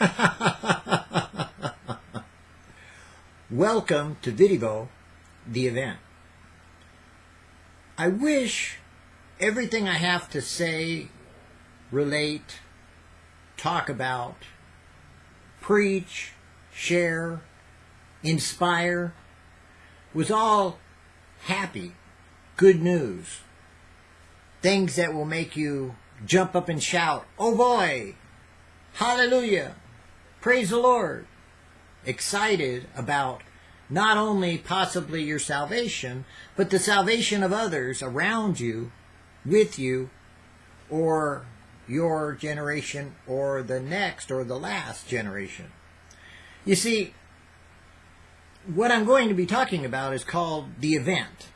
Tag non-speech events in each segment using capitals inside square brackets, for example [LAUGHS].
[LAUGHS] Welcome to Vidivo, the event. I wish everything I have to say, relate, talk about, preach, share, inspire was all happy, good news. Things that will make you jump up and shout, oh boy, hallelujah, praise the Lord. Excited about not only possibly your salvation, but the salvation of others around you, with you, or your generation, or the next, or the last generation. You see, what I'm going to be talking about is called the event.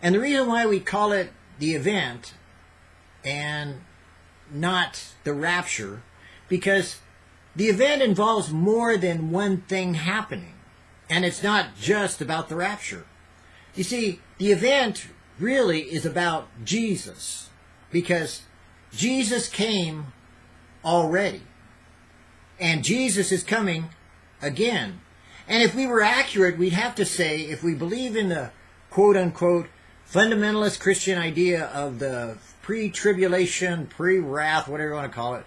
And the reason why we call it the event and not the rapture, because the event involves more than one thing happening. And it's not just about the rapture. You see, the event really is about Jesus, because Jesus came already. And Jesus is coming again. And if we were accurate, we'd have to say, if we believe in the quote unquote fundamentalist Christian idea of the pre-tribulation, pre-wrath, whatever you want to call it,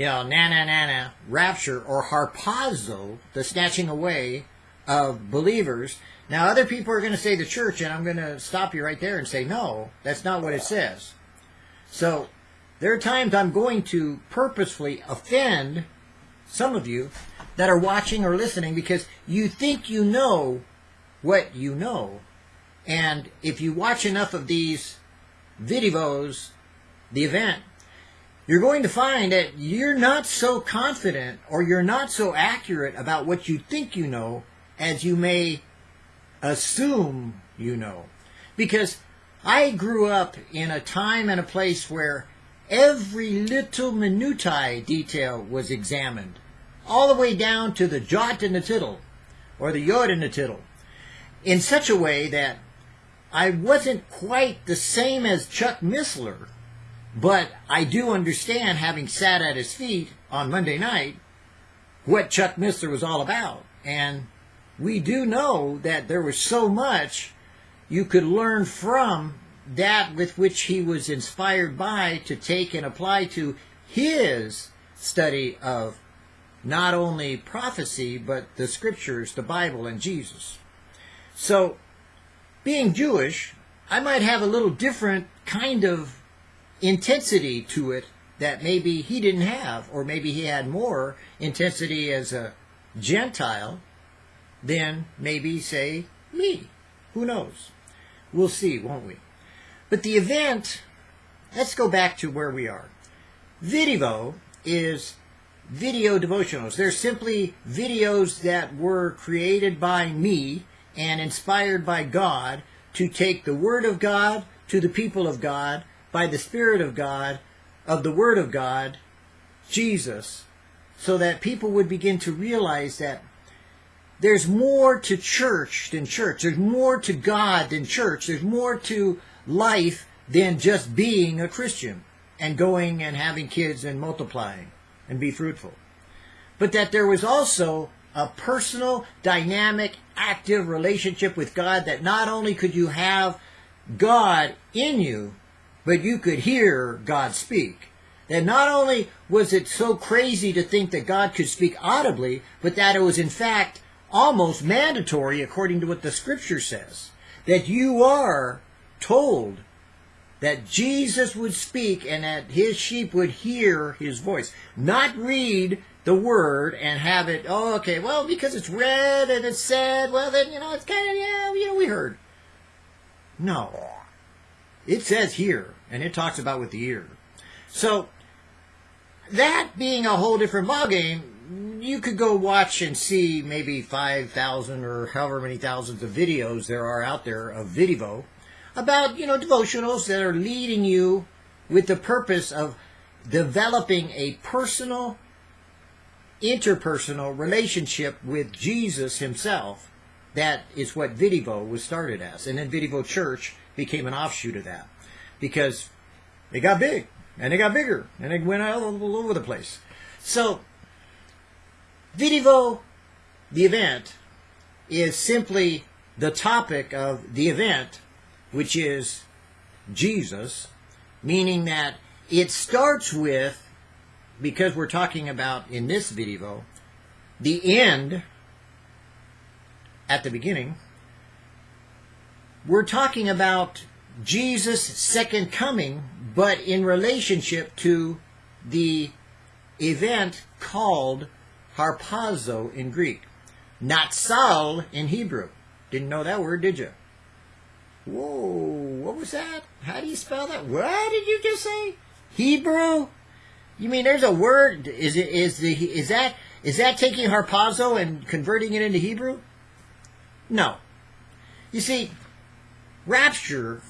you know, na na na na, rapture or harpazo, the snatching away of believers. Now, other people are going to say the church, and I'm going to stop you right there and say, no, that's not what it says. So, there are times I'm going to purposefully offend some of you that are watching or listening because you think you know what you know. And if you watch enough of these videos, the event, you're going to find that you're not so confident or you're not so accurate about what you think you know as you may assume you know. Because I grew up in a time and a place where every little minutiae detail was examined all the way down to the jot and the tittle, or the yod and the tittle, in such a way that I wasn't quite the same as Chuck Missler, but I do understand, having sat at his feet on Monday night, what Chuck Missler was all about. And we do know that there was so much you could learn from that with which he was inspired by to take and apply to his study of not only prophecy, but the scriptures, the Bible, and Jesus. So, being Jewish, I might have a little different kind of intensity to it that maybe he didn't have, or maybe he had more intensity as a Gentile than maybe, say, me. Who knows? We'll see, won't we? But the event, let's go back to where we are. Vidivo is video devotionals. They're simply videos that were created by me and inspired by God to take the Word of God to the people of God by the Spirit of God, of the Word of God, Jesus, so that people would begin to realize that there's more to church than church. There's more to God than church. There's more to life than just being a Christian and going and having kids and multiplying and be fruitful. But that there was also a personal, dynamic, active relationship with God that not only could you have God in you, but you could hear God speak. That not only was it so crazy to think that God could speak audibly, but that it was in fact almost mandatory according to what the scripture says. That you are told that Jesus would speak and that his sheep would hear his voice, not read the word and have it, oh, okay, well, because it's read and it's said, well, then, you know, it's kind of, yeah, you know, we heard. No. It says here, and it talks about with the ear. So, that being a whole different ballgame, you could go watch and see maybe 5,000 or however many thousands of videos there are out there of Vidivo about, you know, devotionals that are leading you with the purpose of developing a personal, interpersonal relationship with Jesus himself. That is what Vidivo was started as. And then Vidivo Church became an offshoot of that. Because it got big, and it got bigger, and it went all over the place. So, Vidivo, the event, is simply the topic of the event, which is Jesus, meaning that it starts with, because we're talking about in this video, the end at the beginning, we're talking about Jesus' second coming, but in relationship to the event called harpazo in Greek, not natsal in Hebrew. Didn't know that word, did you? Whoa, what was that? How do you spell that? What did you just say? Hebrew? You mean there's a word? Is it is the is that is that taking harpazo and converting it into Hebrew? No. You see, rapture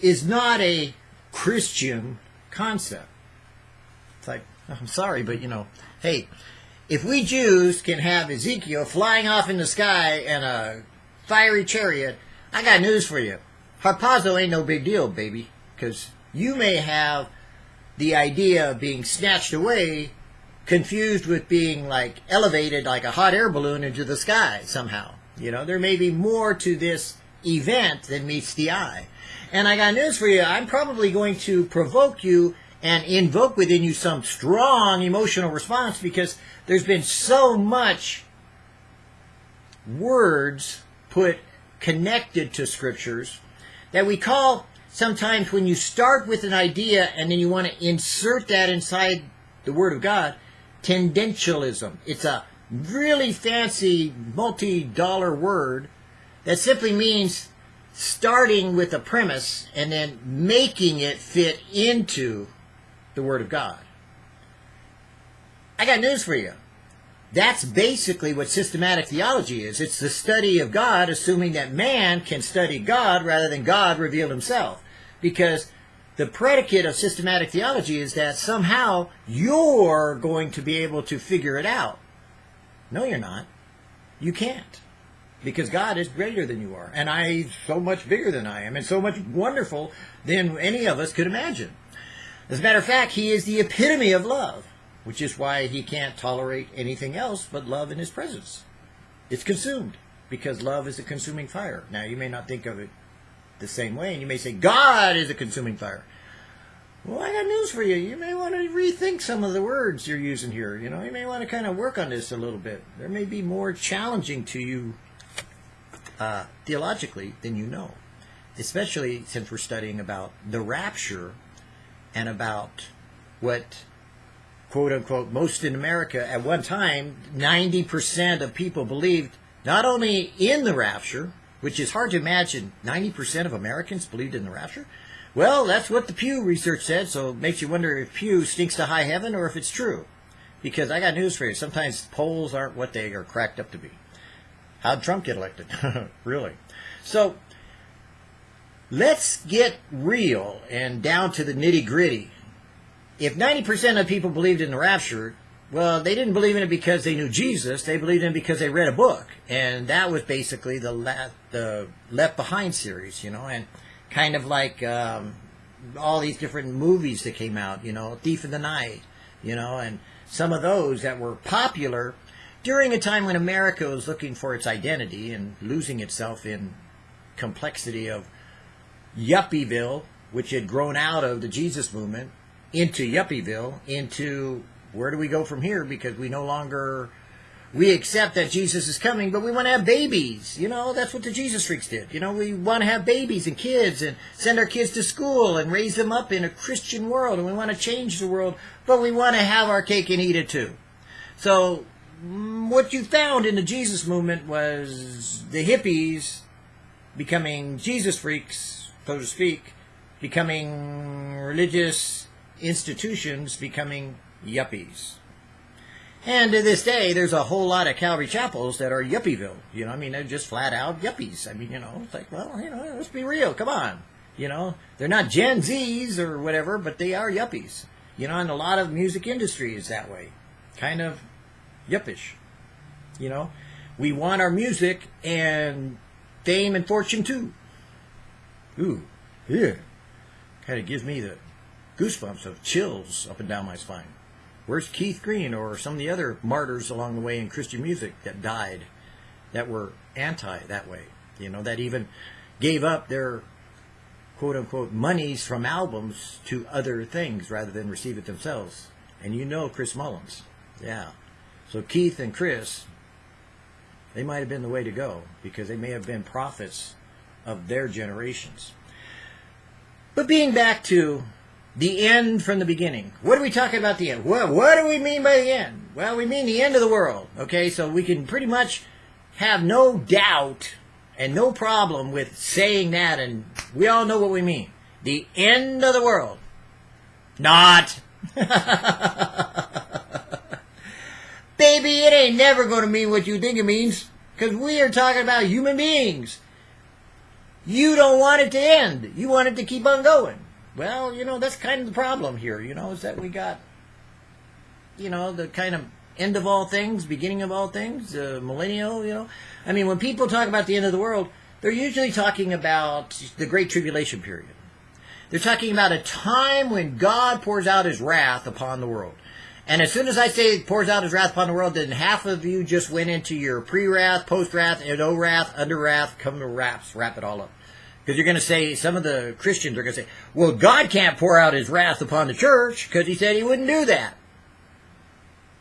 is not a Christian concept. It's like, I'm sorry, but you know, hey, if we Jews can have Ezekiel flying off in the sky in a fiery chariot, I got news for you. Harpazo ain't no big deal, baby, because you may have the idea of being snatched away confused with being like elevated like a hot air balloon into the sky somehow. You know, there may be more to this event than meets the eye. And I got news for you. I'm probably going to provoke you and invoke within you some strong emotional response because there's been so much words put connected to scriptures that we call sometimes when you start with an idea and then you want to insert that inside the Word of God, tendentialism. It's a really fancy multi dollar word that simply means starting with a premise and then making it fit into the Word of God. I got news for you. That's basically what systematic theology is. It's the study of God, assuming that man can study God rather than God reveal himself. Because the predicate of systematic theology is that somehow you're going to be able to figure it out. No, you're not. You can't. Because God is greater than you are. And I so much bigger than I am and so much wonderful than any of us could imagine. As a matter of fact, he is the epitome of love, which is why he can't tolerate anything else but love in his presence. It's consumed because love is a consuming fire. Now, you may not think of it the same way, and you may say, God is a consuming fire. Well, I got news for you. You may want to rethink some of the words you're using here. You know, you may want to kind of work on this a little bit. There may be more challenging to you uh, theologically than you know, especially since we're studying about the rapture and about what quote unquote most in America at one time 90% of people believed not only in the rapture which is hard to imagine 90% of Americans believed in the rapture. Well that's what the Pew research said so it makes you wonder if Pew stinks to high heaven or if it's true. Because I got news for you sometimes polls aren't what they are cracked up to be how'd Trump get elected really so let's get real and down to the nitty gritty. If 90% of people believed in the rapture, well, they didn't believe in it because they knew Jesus. They believed in it because they read a book. And that was basically the, la- the Left Behind series, you know, and kind of like um, all these different movies that came out, you know, Thief of the Night, you know, and some of those that were popular during a time when America was looking for its identity and losing itself in complexity of Yuppieville, which had grown out of the Jesus movement, into Yuppieville, into where do we go from here? Because we no longer we accept that Jesus is coming, but we want to have babies. You know, that's what the Jesus freaks did. You know, we want to have babies and kids and send our kids to school and raise them up in a Christian world, and we want to change the world, but we want to have our cake and eat it too. So, Mm, what you found in the Jesus movement was the hippies becoming Jesus freaks so to speak, becoming religious institutions becoming yuppies. And to this day, there's a whole lot of Calvary chapels that are yuppieville. You know, I mean, they're just flat out yuppies. I mean, you know, it's like, well, you know, let's be real. Come on. You know, they're not Gen Zs or whatever, but they are yuppies. You know, and a lot of music industry is that way. Kind of yuppish. You know, we want our music and fame and fortune too. Ooh, yeah. Kind of gives me the goosebumps of chills up and down my spine. Where's Keith Green or some of the other martyrs along the way in Christian music that died, that were anti that way? You know, that even gave up their quote unquote monies from albums to other things rather than receive it themselves. And you know Chris Mullins. Yeah. So Keith and Chris, they might have been the way to go because they may have been prophets of their generations. But being back to the end from the beginning. What are we talking about the end? What, what do we mean by the end? Well, we mean the end of the world. Okay, so we can pretty much have no doubt and no problem with saying that, and we all know what we mean. The end of the world. Not. [LAUGHS] [LAUGHS] Baby, it ain't never going to mean what you think it means, because we are talking about human beings. You don't want it to end. You want it to keep on going. Well, you know, that's kind of the problem here, you know, is that we got, you know, the kind of end of all things, beginning of all things, uh, millennial, you know. I mean, when people talk about the end of the world, they're usually talking about the Great Tribulation period. They're talking about a time when God pours out his wrath upon the world. And as soon as I say pours out his wrath upon the world, then half of you just went into your pre-wrath, post-wrath, and no-wrath, under-wrath, come to wraps, wrap it all up. Because you're going to say, some of the Christians are going to say, well, God can't pour out his wrath upon the church because he said he wouldn't do that.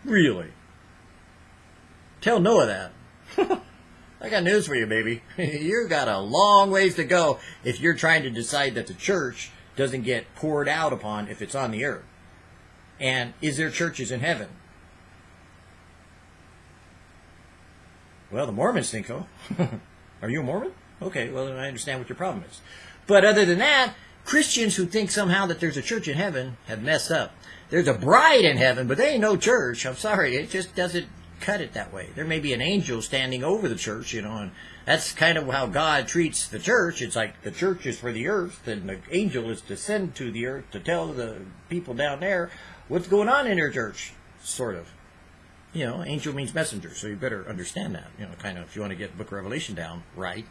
Really? Tell Noah that. [LAUGHS] I got news for you, baby. [LAUGHS] you got a long ways to go if you're trying to decide that the church doesn't get poured out upon if it's on the earth. And is there churches in heaven? Well, the Mormons think so. [LAUGHS] Are you a Mormon? Okay, well, then I understand what your problem is. But other than that, Christians who think somehow that there's a church in heaven have messed up. There's a bride in heaven, but there ain't no church. I'm sorry, it just doesn't cut it that way. There may be an angel standing over the church, you know, and that's kind of how God treats the church. It's like the church is for the earth, and the angel is to send to the earth to tell the people down there what's going on in their church, sort of. You know, angel means messenger, so you better understand that. You know, kind of if you want to get Book of Revelation down right.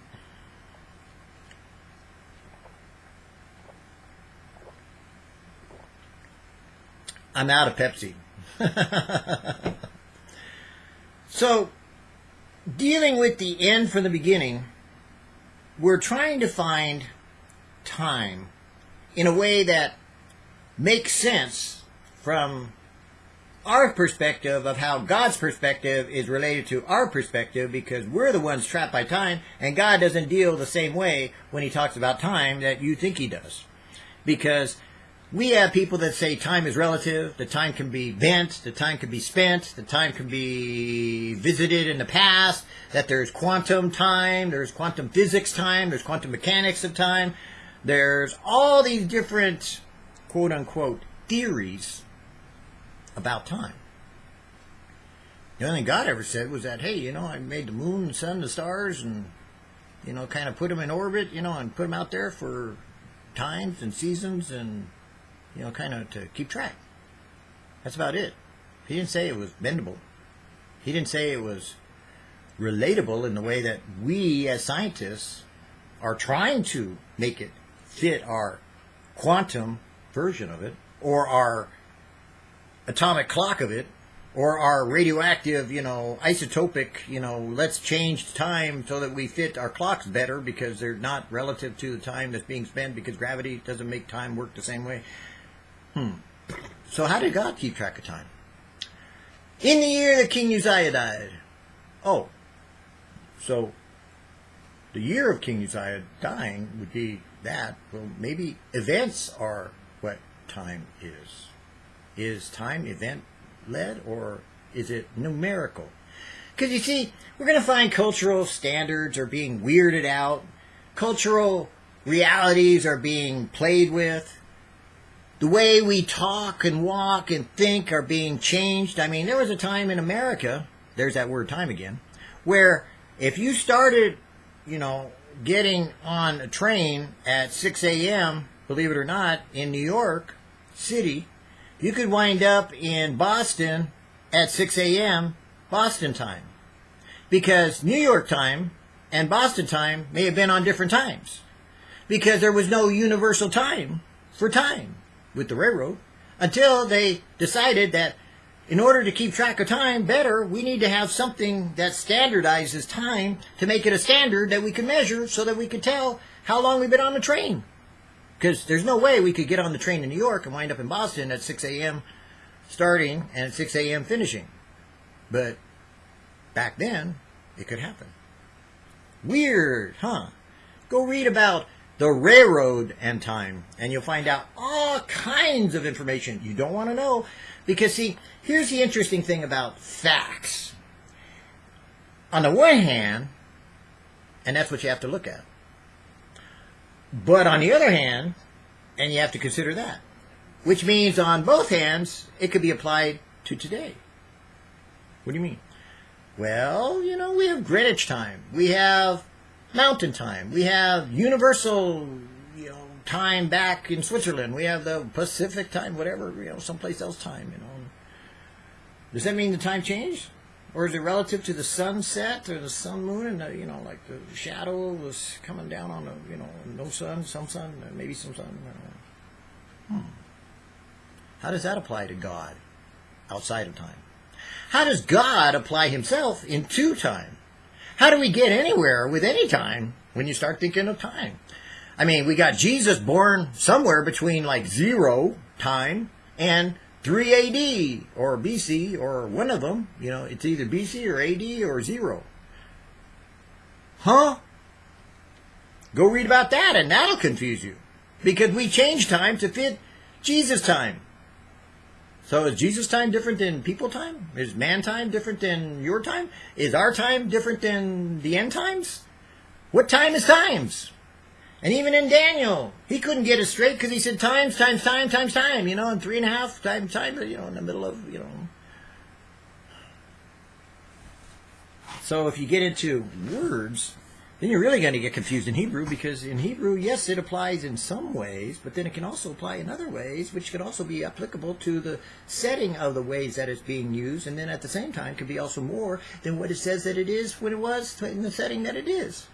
I'm out of Pepsi. [LAUGHS] so, dealing with the end from the beginning, we're trying to find time in a way that makes sense from our perspective of how God's perspective is related to our perspective because we're the ones trapped by time and God doesn't deal the same way when he talks about time that you think he does. Because we have people that say time is relative, the time can be bent, the time can be spent, the time can be visited in the past, that there's quantum time, there's quantum physics time, there's quantum mechanics of time, there's all these different quote unquote theories about time. The only thing God ever said was that, hey, you know, I made the moon, the sun, the stars, and, you know, kind of put them in orbit, you know, and put them out there for times and seasons and you know, kind of to keep track. That's about it. He didn't say it was bendable. He didn't say it was relatable in the way that we as scientists are trying to make it fit our quantum version of it or our atomic clock of it or our radioactive, you know, isotopic, you know, let's change time so that we fit our clocks better because they're not relative to the time that's being spent because gravity doesn't make time work the same way. Hmm. So how did God keep track of time? In the year that King Uzziah died. Oh. So the year of King Uzziah dying would be that. Well, maybe events are what time is. Is time event led or is it numerical? Because you see, we're going to find cultural standards are being weirded out, cultural realities are being played with, the way we talk and walk and think are being changed. I mean, there was a time in America, there's that word time again, where if you started, you know, getting on a train at 6 a.m., believe it or not, in New York City, you could wind up in Boston at 6 a.m. Boston time. Because New York time and Boston time may have been on different times. Because there was no universal time for time with the railroad until they decided that in order to keep track of time better, we need to have something that standardizes time to make it a standard that we can measure so that we can tell how long we've been on the train. Because there's no way we could get on the train in New York and wind up in Boston at 6 a.m. starting and at 6 a.m. finishing. But back then, it could happen. Weird, huh? Go read about the railroad and time, and you'll find out all kinds of information you don't want to know. Because, see, here's the interesting thing about facts. On the one hand, and that's what you have to look at. But on the other hand, and you have to consider that, which means on both hands, it could be applied to today. What do you mean? Well, you know, we have Greenwich time. We have mountain time. We have universal, you know, time back in Switzerland. We have the Pacific time, whatever, you know, someplace else time, you know. Does that mean the time changed? Or is it relative to the sunset or the sun moon and the, you know, like the shadow was coming down on the, you know, no sun, some sun, maybe some sun. Hmm. How does that apply to God outside of time? How does God apply himself into time? How do we get anywhere with any time when you start thinking of time? I mean, we got Jesus born somewhere between like zero time and 3 AD or BC or one of them. You know, it's either BC or AD or zero. Huh? Go read about that and that'll confuse you. Because we change time to fit Jesus time. So is Jesus time different than people time? Is man time different than your time? Is our time different than the end times? What time is times? And even in Daniel, he couldn't get it straight because he said times, times, time, times, time, you know, and three and a half times time, you know, in the middle of, you know. So if you get into words, then you're really going to get confused in Hebrew because in Hebrew, yes, it applies in some ways, but then it can also apply in other ways, which could also be applicable to the setting of the ways that it's being used, and then at the same time could be also more than what it says that it is when it was in the setting that it is.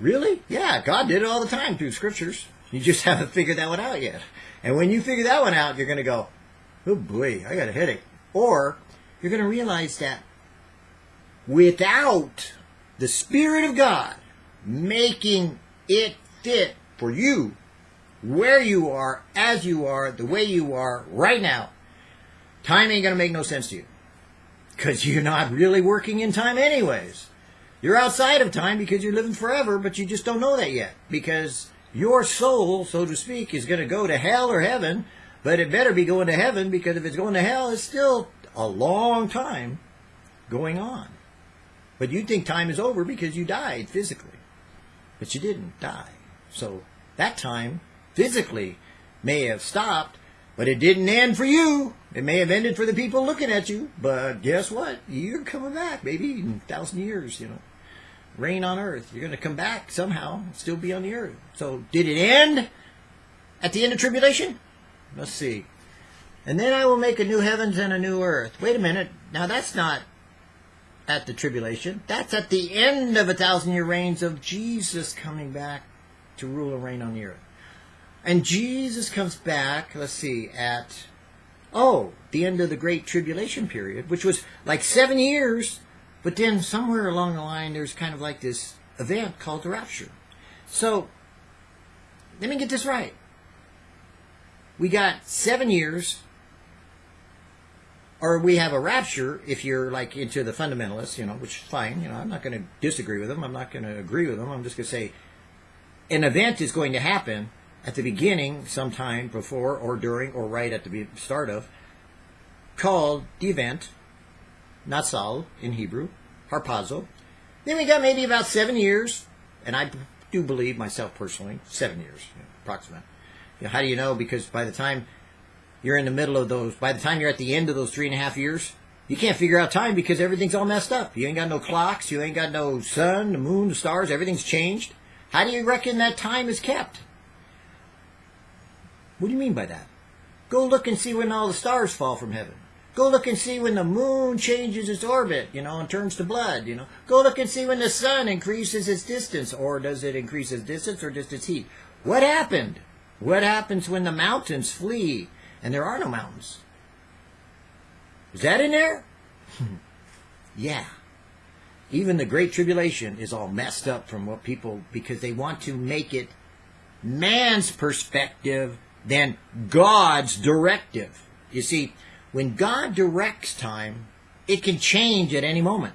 Really? Yeah, God did it all the time through scriptures. You just [LAUGHS] haven't figured that one out yet. And when you figure that one out, you're going to go, oh boy, I got a headache. Or you're going to realize that without the Spirit of God making it fit for you, where you are, as you are, the way you are right now, time ain't going to make no sense to you. Because [LAUGHS] you're not really working in time anyways. You're outside of time because you're living forever, but you just don't know that yet. Because your soul, so to speak, is going to go to hell or heaven, but it better be going to heaven because if it's going to hell, it's still a long time going on. But you think time is over because you died physically. But you didn't die. So that time physically may have stopped, but it didn't end for you. It may have ended for the people looking at you. But guess what? You're coming back, maybe in a thousand years, you know. Reign on earth. You're going to come back somehow, still be on the earth. So did it end at the end of tribulation? Let's see. And then I will make a new heavens and a new earth. Wait a minute. Now that's not at the tribulation. That's at the end of a thousand year reigns of Jesus coming back to rule and reign on the earth. And Jesus comes back, let's see, at, oh, the end of the Great Tribulation period, which was like seven years, but then somewhere along the line, there's kind of like this event called the rapture. So, let me get this right. We got seven years or we have a rapture if you're like into the fundamentalists, you know, which is fine. You know, I'm not going to disagree with them. I'm not going to agree with them. I'm just going to say an event is going to happen at the beginning, sometime before or during or right at the start of, called the event, Natsal in Hebrew, harpazo. Then we got maybe about seven years, and I do believe myself personally, seven years, you know, approximate. You know, how do you know? Because by the time you're in the middle of those, by the time you're at the end of those three and a half years, you can't figure out time because everything's all messed up. You ain't got no clocks, you ain't got no sun, the moon, the stars, everything's changed. How do you reckon that time is kept? What do you mean by that? Go look and see when all the stars fall from heaven. Go look and see when the moon changes its orbit, you know, and turns to blood, you know. Go look and see when the sun increases its distance, or does it increase its distance or just its heat? What happened? What happens when the mountains flee and there are no mountains. Is that in there? [LAUGHS] yeah. Even the Great Tribulation is all messed up from what people, because they want to make it man's perspective than God's directive. You see, when God directs time, it can change at any moment.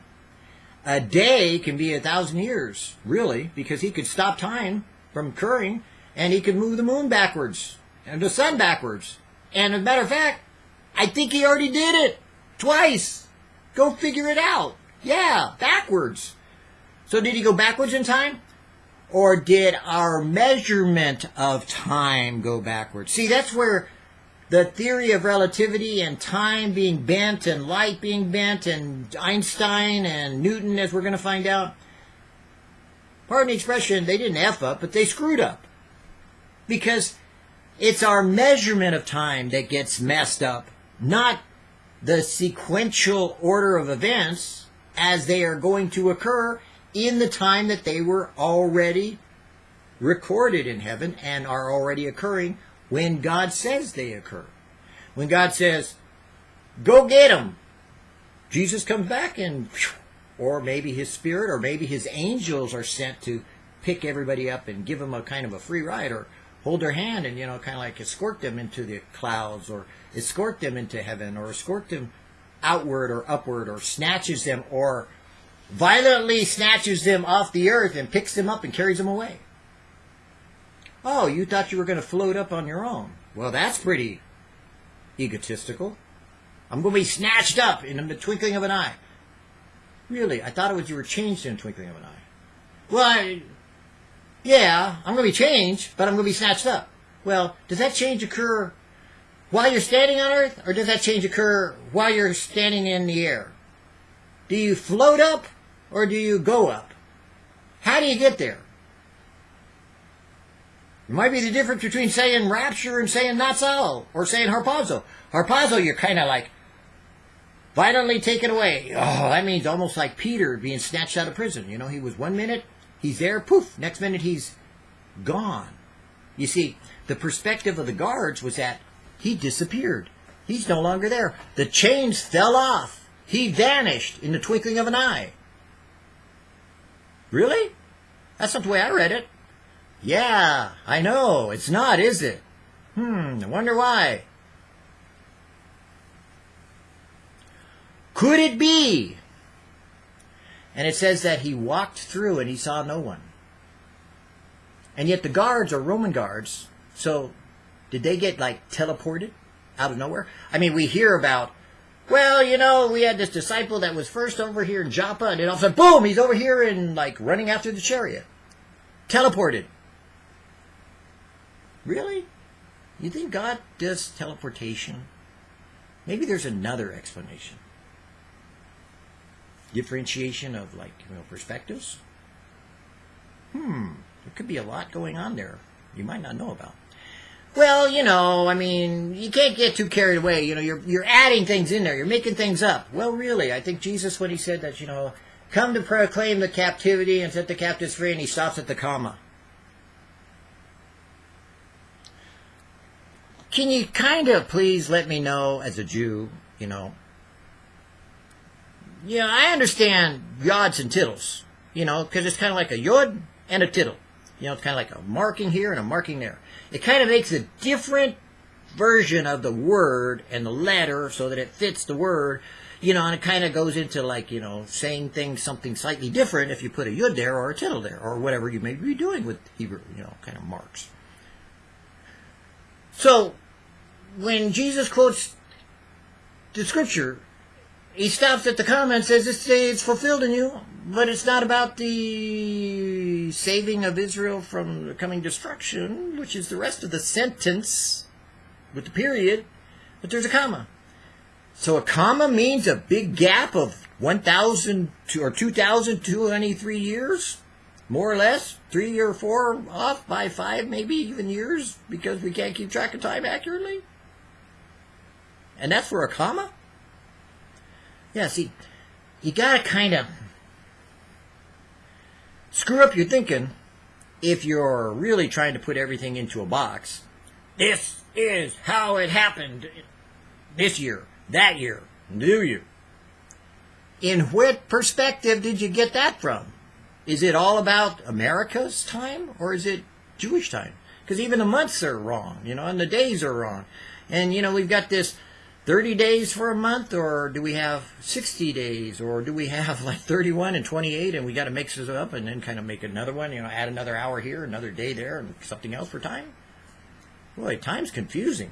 A day can be a thousand years, really, because he could stop time from occurring and he could move the moon backwards and the sun backwards. And as a matter of fact, I think he already did it twice. Go figure it out. Yeah, backwards. So did he go backwards in time? Or did our measurement of time go backwards? See, that's where the theory of relativity and time being bent and light being bent and Einstein and Newton, as we're going to find out, pardon the expression, they didn't F up, but they screwed up. Because it's our measurement of time that gets messed up, not the sequential order of events as they are going to occur in the time that they were already recorded in heaven and are already occurring when God says they occur. When God says, go get them, Jesus comes back and, or maybe his spirit or maybe his angels are sent to pick everybody up and give them a kind of a free ride or hold their hand and, you know, kind of like escort them into the clouds or escort them into heaven or escort them outward or upward or snatches them or violently snatches them off the earth and picks them up and carries them away. Oh, you thought you were going to float up on your own. Well, that's pretty egotistical. I'm going to be snatched up in the twinkling of an eye. Really? I thought it was you were changed in the twinkling of an eye. Well, I, yeah, I'm going to be changed, but I'm going to be snatched up. Well, does that change occur while you're standing on earth, or does that change occur while you're standing in the air? Do you float up, or do you go up? How do you get there? It might be the difference between saying rapture and saying natsal, or saying harpazo. Harpazo, you're kind of like violently taken away. Oh, that means almost like Peter being snatched out of prison. You know, he was one minute, he's there, poof, next minute he's gone. You see, the perspective of the guards was that he disappeared. He's no longer there. The chains fell off. He vanished in the twinkling of an eye. Really? That's not the way I read it. Yeah, I know. It's not, is it? Hmm, I wonder why. Could it be? And it says that he walked through and he saw no one. And yet the guards are Roman guards. So did they get like teleported out of nowhere? I mean, we hear about, well, you know, we had this disciple that was first over here in Joppa and then all of a sudden, boom, he's over here and like running after the chariot. Teleported. Really? You think God does teleportation? Maybe there's another explanation. Differentiation of like you know perspectives. Hmm, there could be a lot going on there you might not know about. Well, you know, I mean, you can't get too carried away. You know, you're you're adding things in there. You're making things up. Well, really, I think Jesus when he said that, you know, come to proclaim the captivity and set the captives free, and he stops at the comma. Can you kind of please let me know as a Jew, you know? Yeah, I understand yods and tittles, you know, because it's kind of like a yod and a tittle. You know, it's kind of like a marking here and a marking there. It kind of makes a different version of the word and the letter so that it fits the word, you know, and it kind of goes into like, you know, saying things something slightly different if you put a yud there or a tittle there or whatever you may be doing with Hebrew, you know, kind of marks. So, when Jesus quotes the scripture, he stops at the comma and says, it's, it's fulfilled in you, but it's not about the saving of Israel from the coming destruction, which is the rest of the sentence with the period, but there's a comma. So a comma means a big gap of 1,000 or 2,223 years? more or less, three or four off by five, maybe even years, because we can't keep track of time accurately? And that's for a comma? Yeah, see, you gotta kind of screw up your thinking if you're really trying to put everything into a box. This is how it happened this year, that year, Do you? In what perspective did you get that from? Is it all about America's time or is it Jewish time? Because even the months are wrong, you know, and the days are wrong. And, you know, we've got this 30 days for a month, or do we have 60 days, or do we have like 31 and 28, and we got to mix this up and then kind of make another one, you know, add another hour here, another day there, and something else for time? Boy, time's confusing.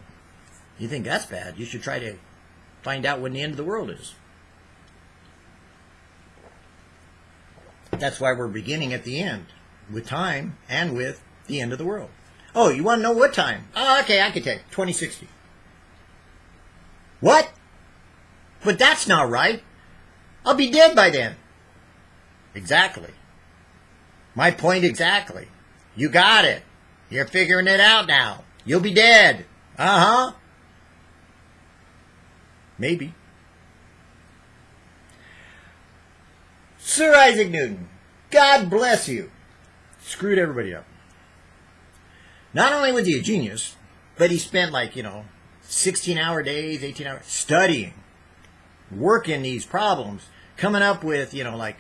You think that's bad? You should try to find out when the end of the world is. That's why we're beginning at the end, with time and with the end of the world. Oh, you want to know what time? Oh, okay, I can you. 2060. What? But that's not right. I'll be dead by then. Exactly. My point exactly. You got it. You're figuring it out now. You'll be dead. Uh huh. Maybe. Sir Isaac Newton, God bless you, screwed everybody up. Not only was he a genius, but he spent like, you know, 16 hour days, 18 hour, studying, working these problems, coming up with, you know, like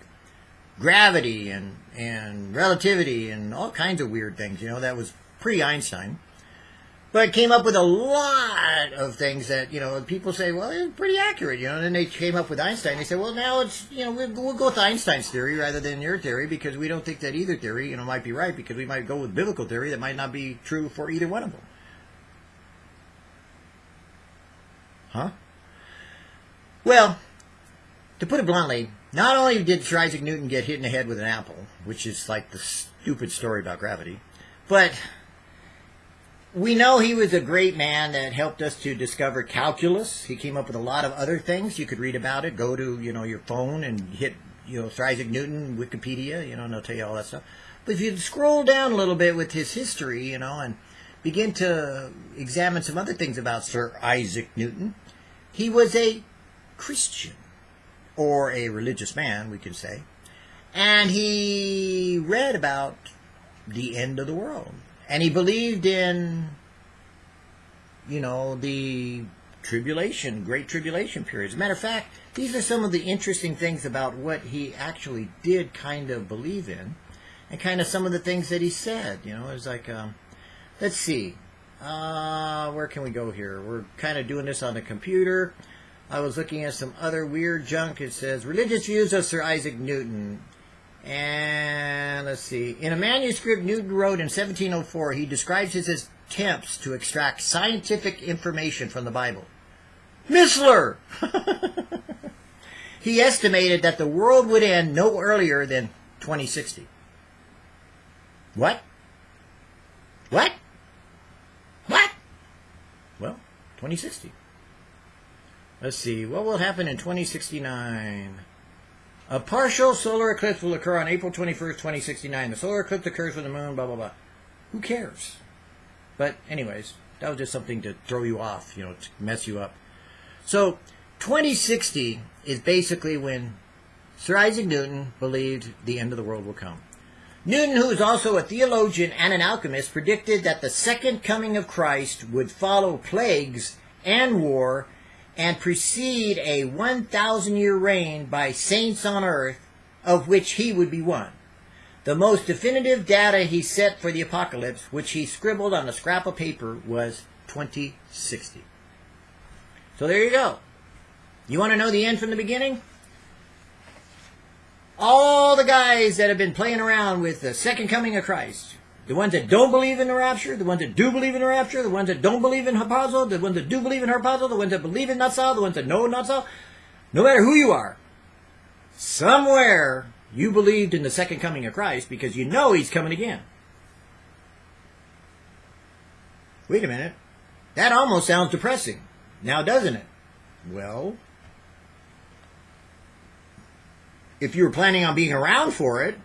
gravity and, and relativity and all kinds of weird things, you know, that was pre Einstein. But came up with a lot of things that, you know, people say, well, it's pretty accurate, you know. And then they came up with Einstein. They said, well, now it's, you know, we'll, we'll go with Einstein's theory rather than your theory because we don't think that either theory, you know, might be right because we might go with biblical theory that might not be true for either one of them. Huh? Well, to put it bluntly, not only did Sir Isaac Newton get hit in the head with an apple, which is like the stupid story about gravity, but we know he was a great man that helped us to discover calculus. He came up with a lot of other things. You could read about it. Go to, you know, your phone and hit, you know, Sir Isaac Newton, Wikipedia, you know, and they'll tell you all that stuff. But if you scroll down a little bit with his history, you know, and begin to examine some other things about Sir Isaac Newton, he was a Christian, or a religious man, we could say. And he read about the end of the world and he believed in, you know, the tribulation, great tribulation period. As a matter of fact, these are some of the interesting things about what he actually did kind of believe in, and kind of some of the things that he said. You know, it's like, um, let's see, uh, where can we go here? We're kind of doing this on the computer. I was looking at some other weird junk. It says religious views of Sir Isaac Newton. And let's see. In a manuscript Newton wrote in 1704, he describes his attempts to extract scientific information from the Bible. Missler! [LAUGHS] he estimated that the world would end no earlier than 2060. What? What? What? Well, 2060. Let's see. What will happen in 2069? A partial solar eclipse will occur on April 21st, 2069. The solar eclipse occurs when the moon, blah, blah, blah. Who cares? But, anyways, that was just something to throw you off, you know, to mess you up. So, 2060 is basically when Sir Isaac Newton believed the end of the world will come. Newton, who is also a theologian and an alchemist, predicted that the second coming of Christ would follow plagues and war and precede a 1,000 year reign by saints on earth, of which he would be one. The most definitive data he set for the apocalypse, which he scribbled on a scrap of paper, was 2060. So there you go. You want to know the end from the beginning? All the guys that have been playing around with the second coming of Christ, the ones that don't believe in the rapture, the ones that do believe in the rapture, the ones that don't believe in harpazo, the ones that do believe in harpazo, the ones that believe in Natsal, the ones that know Natsal, no matter who you are, somewhere you believed in the second coming of Christ because you know he's coming again. Wait a minute. That almost sounds depressing. Now doesn't it? Well, if you were planning on being around for it,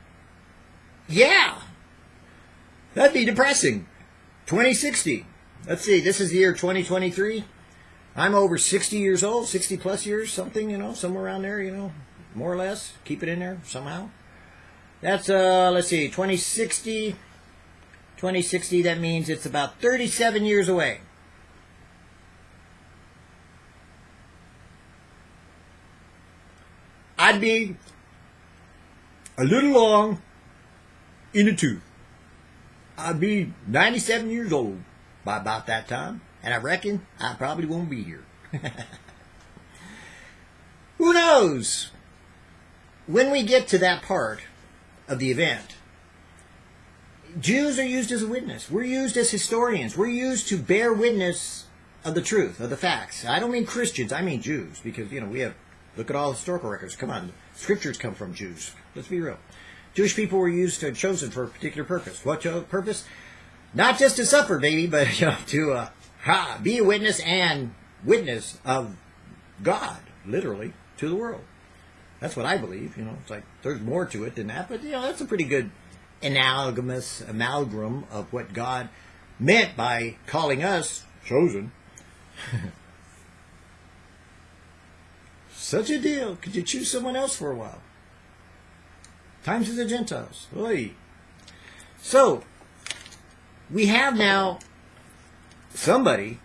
yeah, That'd be depressing. 2060. Let's see, this is the year 2023. I'm over 60 years old, 60 plus years, something, you know, somewhere around there, you know, more or less. Keep it in there somehow. That's, uh, let's see, 2060. 2060, that means it's about 37 years away. I'd be a little long in the tooth. I'd be 97 years old by about that time, and I reckon I probably won't be here. [LAUGHS] Who knows? When we get to that part of the event, Jews are used as a witness. We're used as historians. We're used to bear witness of the truth, of the facts. I don't mean Christians, I mean Jews, because, you know, we have, look at all the historical records. Come on, scriptures come from Jews. Let's be real. Jewish people were used to, chosen for a particular purpose. What purpose? Not just to suffer, baby, but [LAUGHS] you know, to uh, ha, be a witness and witness of God, literally, to the world. That's what I believe. You know, it's like there's more to it than that, but you know, that's a pretty good analogous amalgam of what God meant by calling us chosen. [LAUGHS] Such a deal. Could you choose someone else for a while? Times of the Gentiles. Oy. So, we have now somebody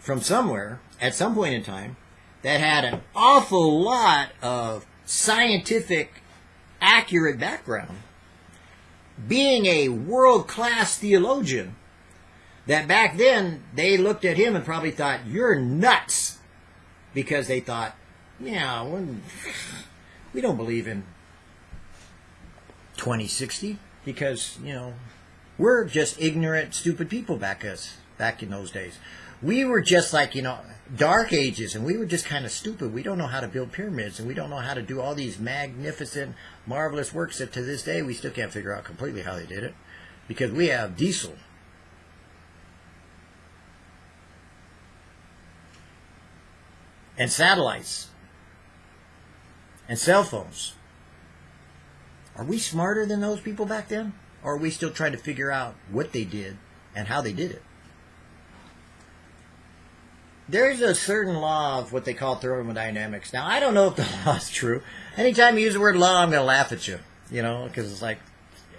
from somewhere at some point in time that had an awful lot of scientific, accurate background, being a world class theologian, that back then they looked at him and probably thought, You're nuts! Because they thought, Yeah, we don't believe in 2060 because, you know, we're just ignorant, stupid people back us back in those days. We were just like, you know, dark ages and we were just kind of stupid. We don't know how to build pyramids and we don't know how to do all these magnificent, marvelous works that to this day we still can't figure out completely how they did it because we have diesel. And satellites and cell phones are we smarter than those people back then? Or are we still trying to figure out what they did and how they did it? There's a certain law of what they call thermodynamics. Now, I don't know if the [LAUGHS] law is true. Anytime you use the word law, I'm going to laugh at you, you know, because it's like,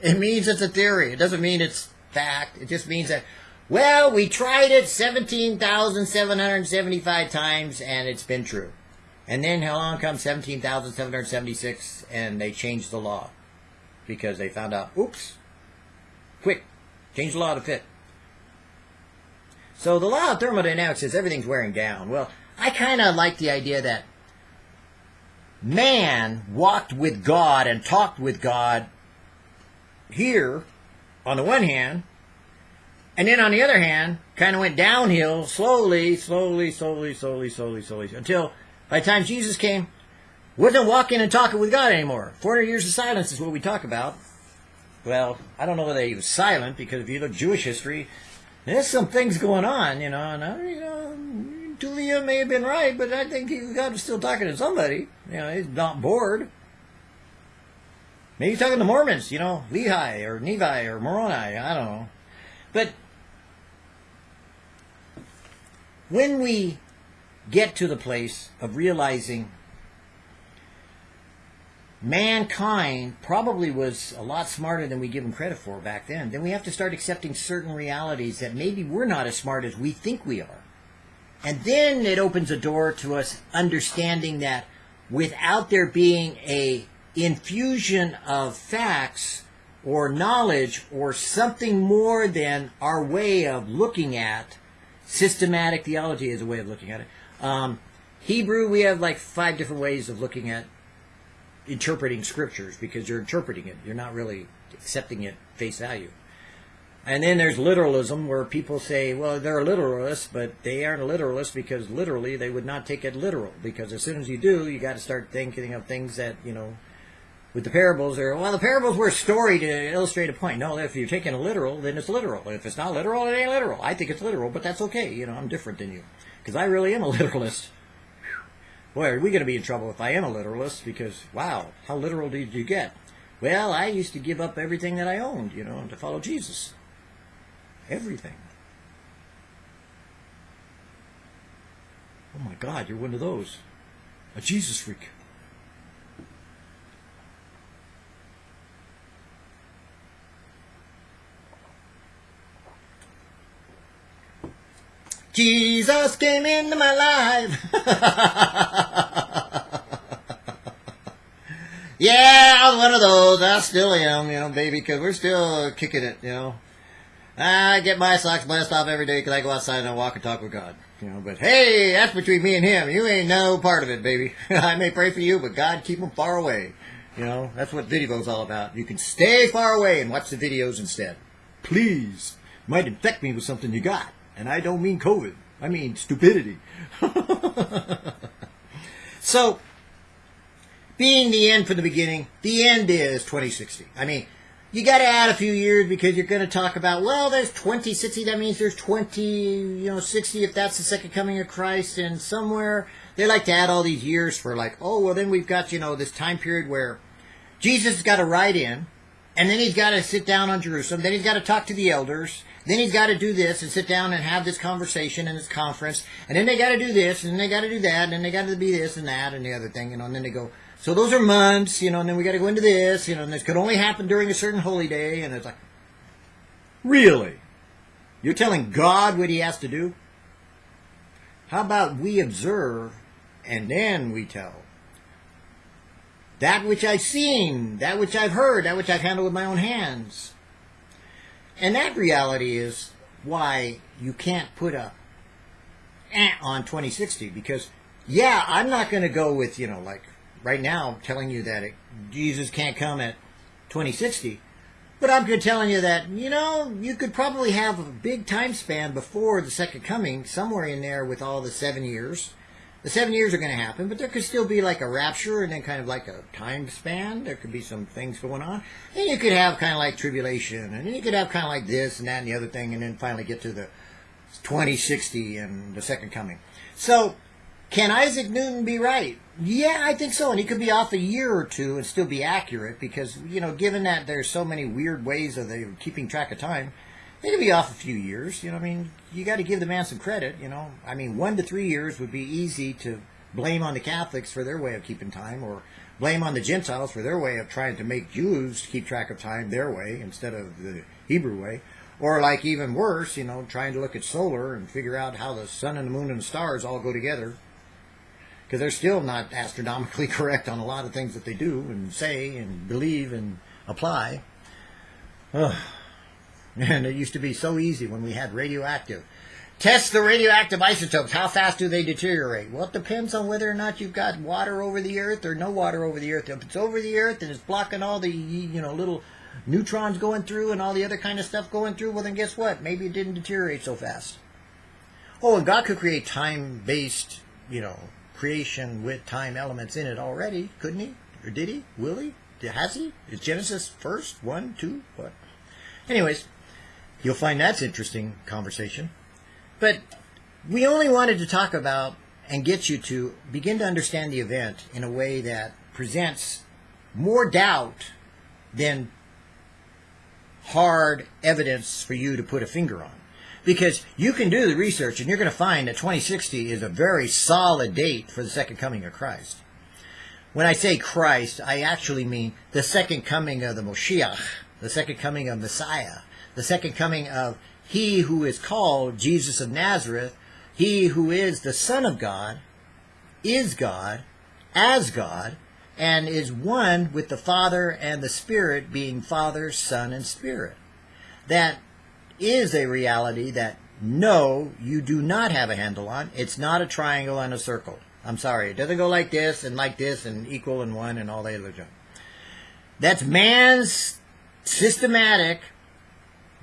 it means it's a theory. It doesn't mean it's fact. It just means that, well, we tried it 17,775 times and it's been true. And then along comes 17,776 and they changed the law because they found out, oops, quick, change the law to fit. So the law of thermodynamics says everything's wearing down. Well, I kind of like the idea that man walked with God and talked with God here on the one hand, and then on the other hand, kind of went downhill slowly, slowly, slowly, slowly, slowly, slowly, until by the time Jesus came, wasn't walking and talking with God anymore. 400 years of silence is what we talk about. Well, I don't know whether he was silent because if you look Jewish history, there's some things going on, you know. And you know, Tulia may have been right, but I think God was still talking to somebody. You know, he's not bored. Maybe talking to Mormons, you know, Lehi or Nephi or Moroni. I don't know, but when we get to the place of realizing mankind probably was a lot smarter than we give them credit for back then, then we have to start accepting certain realities that maybe we're not as smart as we think we are. And then it opens a door to us understanding that without there being a infusion of facts or knowledge or something more than our way of looking at systematic theology is a way of looking at it. Um, Hebrew, we have like five different ways of looking at interpreting scriptures because you're interpreting it. You're not really accepting it face value. And then there's literalism where people say, well, they're a literalist, but they aren't a literalist because literally they would not take it literal. Because as soon as you do, you got to start thinking of things that, you know, with the parables are, well, the parables were a story to illustrate a point. No, if you're taking a literal, then it's literal. If it's not literal, it ain't literal. I think it's literal, but that's okay. You know, I'm different than you. Because I really am a literalist. Boy, are we going to be in trouble if I am a literalist because, wow, how literal did you get? Well, I used to give up everything that I owned, you know, to follow Jesus. Everything. Oh my God, you're one of those. A Jesus freak. Jesus came into my life. [LAUGHS] Yeah, I was one of those. I still am, you know, baby, because we're still kicking it, you know. I get my socks blessed off every day because I go outside and I walk and talk with God. You know, but hey, that's between me and him. You ain't no part of it, baby. [LAUGHS] I may pray for you, but God keep them far away. You know, that's what video's all about. You can stay far away and watch the videos instead. Please. Might infect me with something you got. And I don't mean COVID. I mean stupidity. [LAUGHS] so, being the end from the beginning, the end is 2060. I mean, you got to add a few years because you're going to talk about, well, there's 2060. That means there's 20, you know, 60 if that's the second coming of Christ. And somewhere they like to add all these years for like, oh, well, then we've got, you know, this time period where Jesus has got to ride in and then he's got to sit down on Jerusalem. Then he's got to talk to the elders. Then he's got to do this and sit down and have this conversation and this conference. And then they got to do this and they got to do that and then they got to be this and that and the other thing, you know. And then they go, so those are months, you know, and then we got to go into this, you know, and this could only happen during a certain holy day. And it's like, really? You're telling God what he has to do? How about we observe and then we tell? That which I've seen, that which I've heard, that which I've handled with my own hands. And that reality is why you can't put a eh on 2060 because, yeah, I'm not going to go with, you know, like right now telling you that it, Jesus can't come at 2060. But I'm good telling you that, you know, you could probably have a big time span before the second coming, somewhere in there with all the seven years the seven years are going to happen, but there could still be like a rapture and then kind of like a time span. There could be some things going on. And you could have kind of like tribulation, and then you could have kind of like this and that and the other thing, and then finally get to the 2060 and the second coming. So, can Isaac Newton be right? Yeah, I think so. And he could be off a year or two and still be accurate because, you know, given that there's so many weird ways of keeping track of time, they could be off a few years. You know, I mean, you got to give the man some credit. You know, I mean, one to three years would be easy to blame on the Catholics for their way of keeping time, or blame on the Gentiles for their way of trying to make Jews keep track of time their way instead of the Hebrew way. Or like even worse, you know, trying to look at solar and figure out how the sun and the moon and the stars all go together. Because they're still not astronomically [LAUGHS] correct on a lot of things that they do and say and believe and apply. Ugh. And it used to be so easy when we had radioactive. Test the radioactive isotopes. How fast do they deteriorate? Well, it depends on whether or not you've got water over the earth or no water over the earth. If it's over the earth and it's blocking all the, you know, little neutrons going through and all the other kind of stuff going through, well, then guess what? Maybe it didn't deteriorate so fast. Oh, and God could create time-based, you know, creation with time elements in it already, couldn't he? Or did he? Will he? Has he? Is Genesis first? One, two, what? Anyways, You'll find that's interesting conversation. But we only wanted to talk about and get you to begin to understand the event in a way that presents more doubt than hard evidence for you to put a finger on. Because you can do the research and you're going to find that 2060 is a very solid date for the second coming of Christ. When I say Christ, I actually mean the second coming of the Moshiach, the second coming of Messiah, the second coming of he who is called Jesus of Nazareth, he who is the Son of God, is God, as God, and is one with the Father and the Spirit, being Father, Son, and Spirit. That is a reality that no, you do not have a handle on. It's not a triangle and a circle. I'm sorry, it doesn't go like this and like this and equal and one and all that other junk. That's man's systematic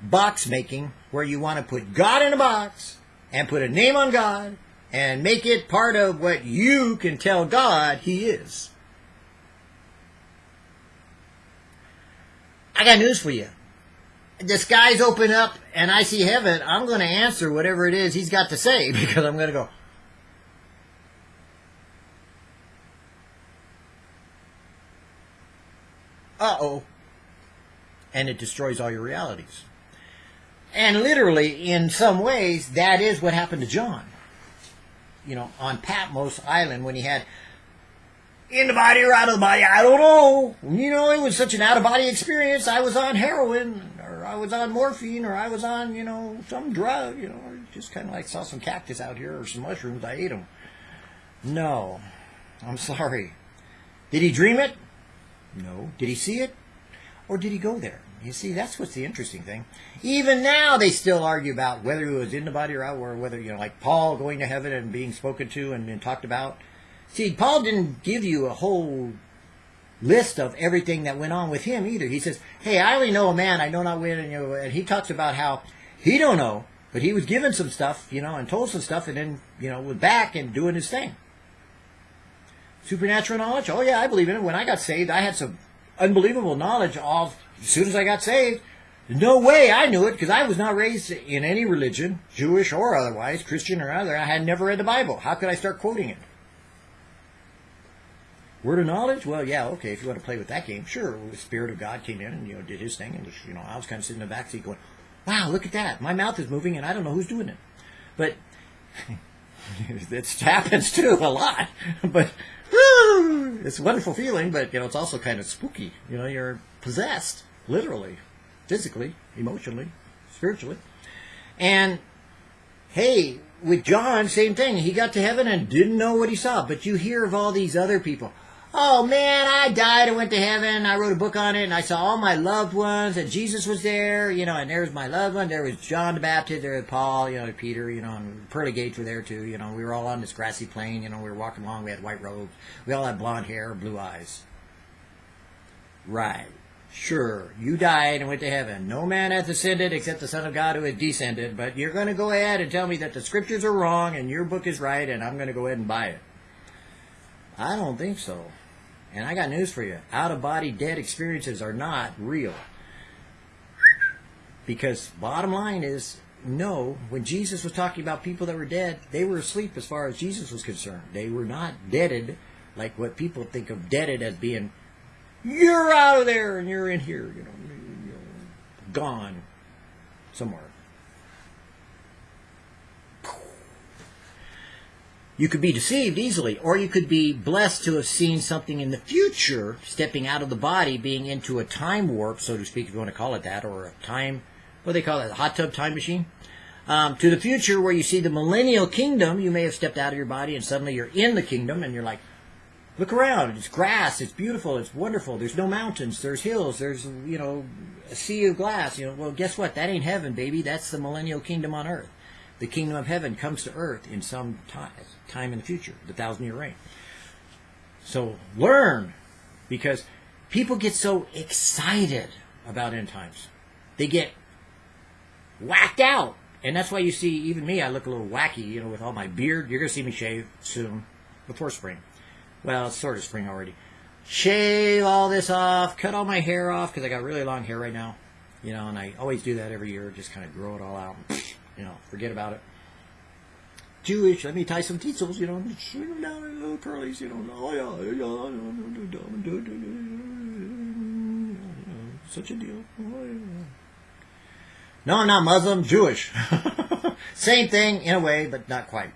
box making where you want to put God in a box and put a name on God and make it part of what you can tell God He is. I got news for you. The skies open up and I see heaven. I'm going to answer whatever it is He's got to say [LAUGHS] because I'm going to go, uh oh. And it destroys all your realities. And literally, in some ways, that is what happened to John. You know, on Patmos Island when he had in the body or out of the body, I don't know. You know, it was such an out of body experience. I was on heroin, or I was on morphine, or I was on, you know, some drug, you know, just kind of like saw some cactus out here or some mushrooms. I ate them. No, I'm sorry. Did he dream it? No. Did he see it? Or did he go there? You see, that's what's the interesting thing. Even now, they still argue about whether he was in the body or out, or whether, you know, like Paul going to heaven and being spoken to and, talked about. See, Paul didn't give you a whole list of everything that went on with him either. He says, "Hey, I only know a man. I know not when." And, you know, and he talks about how he don't know, but he was given some stuff, you know, and told some stuff, and then you know was back and doing his thing. Supernatural knowledge? Oh yeah, I believe in it. When I got saved, I had some unbelievable knowledge of as soon as I got saved. No way I knew it because I was not raised in any religion, Jewish or otherwise, Christian or other. I had never read the Bible. How could I start quoting it? Word of knowledge? Well, yeah, okay. If you want to play with that game, sure. The Spirit of God came in and you know did His thing, and you know I was kind of sitting in the back seat going, "Wow, look at that! My mouth is moving, and I don't know who's doing it." But [LAUGHS] it happens too a lot. [LAUGHS] But it's a wonderful feeling, but you know it's also kind of spooky. You know, you're possessed, literally, physically, emotionally, spiritually, and hey, with John, same thing. He got to heaven and didn't know what he saw. But you hear of all these other people. Oh man, I died and went to heaven. I wrote a book on it and I saw all my loved ones and Jesus was there, you know, and there was my loved one. There was John the Baptist, there was Paul, you know, Peter, you know, and pearly gates were there too. You know, we were all on this grassy plain, you know, we were walking along, we had white robes. We all had blonde hair, blue eyes. Right. Sure, you died and went to heaven. No man hath ascended except the Son of God who had descended. But you're going to go ahead and tell me that the scriptures are wrong and your book is right, and I'm going to go ahead and buy it. I don't think so. And I got news for you. Out of body dead experiences are not real. Because bottom line is, no, when Jesus was talking about people that were dead, they were asleep as far as Jesus was concerned. They were not deaded like what people think of deaded as being, you're out of there and you're in here, you know, you know gone somewhere. You could be deceived easily, or you could be blessed to have seen something in the future, stepping out of the body, being into a time warp, so to speak, if you want to call it that, or a time, what do they call it, a hot tub time machine? Um, to the future where you see the millennial kingdom, you may have stepped out of your body and suddenly you're in the kingdom and you're like, look around, it's grass, it's beautiful, it's wonderful, there's no mountains, there's hills, there's, you know, a sea of glass, you know, well, guess what? That ain't heaven, baby. That's the millennial kingdom on earth. The kingdom of heaven comes to earth in some time time in the future, the thousand year reign. So learn, because people get so excited about end times. They get whacked out. And that's why you see, even me, I look a little wacky, you know, with all my beard. You're going to see me shave soon, before spring. Well, it's sort of spring already. Shave all this off, cut all my hair off, because I got really long hair right now. You know, and I always do that every year, just kind of grow it all out. You know, forget about it. Jewish. Let me tie some teasels, you know, shoot them down in little curlies, you know. Oh yeah, yeah, such a deal. Oh, yeah. No, I'm not Muslim, Jewish. Same thing in a way, but not quite.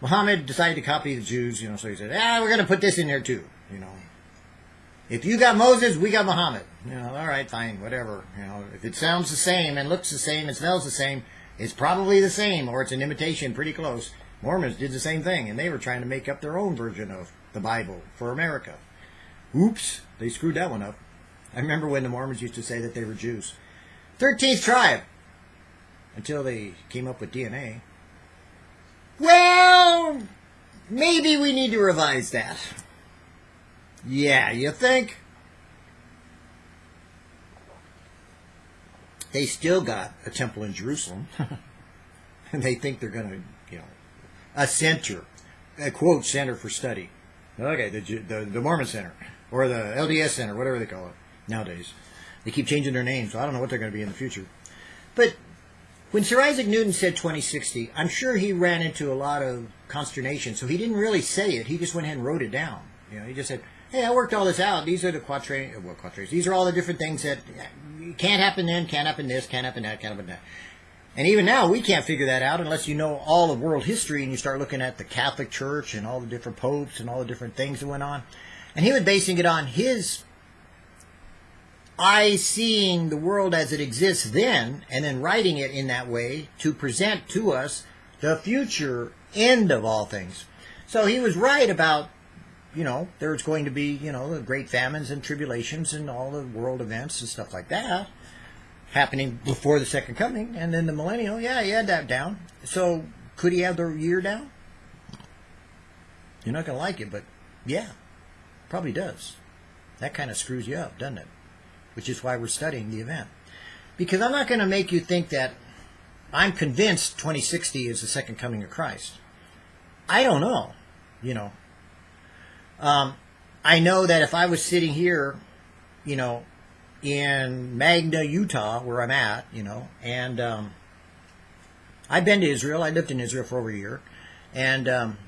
Muhammad decided to copy the Jews, you know, so he said, ah, we're going to put this in there too, you know. If you got Moses, we got Muhammad. You know, all right, fine, whatever. You know, if it sounds the same and looks the same and smells the same, it's probably the same, or it's an imitation pretty close. Mormons did the same thing, and they were trying to make up their own version of the Bible for America. Oops, they screwed that one up. I remember when the Mormons used to say that they were Jews. 13th tribe, until they came up with DNA. Well, maybe we need to revise that. Yeah, you think? they still got a temple in Jerusalem. [LAUGHS] and they think they're going to, you know, a center, a quote, center for study. Okay, the, the, the Mormon Center, or the LDS Center, whatever they call it nowadays. They keep changing their names, so I don't know what they're going to be in the future. But when Sir Isaac Newton said 2060, I'm sure he ran into a lot of consternation, so he didn't really say it. He just went ahead and wrote it down. You know, he just said, hey, I worked all this out. These are the quatrains, uh, well, quatrains. These are all the different things that uh, can't happen then, can't happen this, can't happen that, can't happen that. And even now, we can't figure that out unless you know all of world history and you start looking at the Catholic Church and all the different popes and all the different things that went on. And he was basing it on his eye seeing the world as it exists then and then writing it in that way to present to us the future end of all things. So he was right about you know, there's going to be, you know, the great famines and tribulations and all the world events and stuff like that happening before the second coming. And then the millennial, yeah, he had that down. So could he have the year down? You're not going to like it, but yeah, probably does. That kind of screws you up, doesn't it? Which is why we're studying the event. Because I'm not going to make you think that I'm convinced 2060 is the second coming of Christ. I don't know, you know. Um, I know that if I was sitting here, you know, in Magna, Utah, where I'm at, you know, and um, I've been to Israel. I lived in Israel for over a year, and um,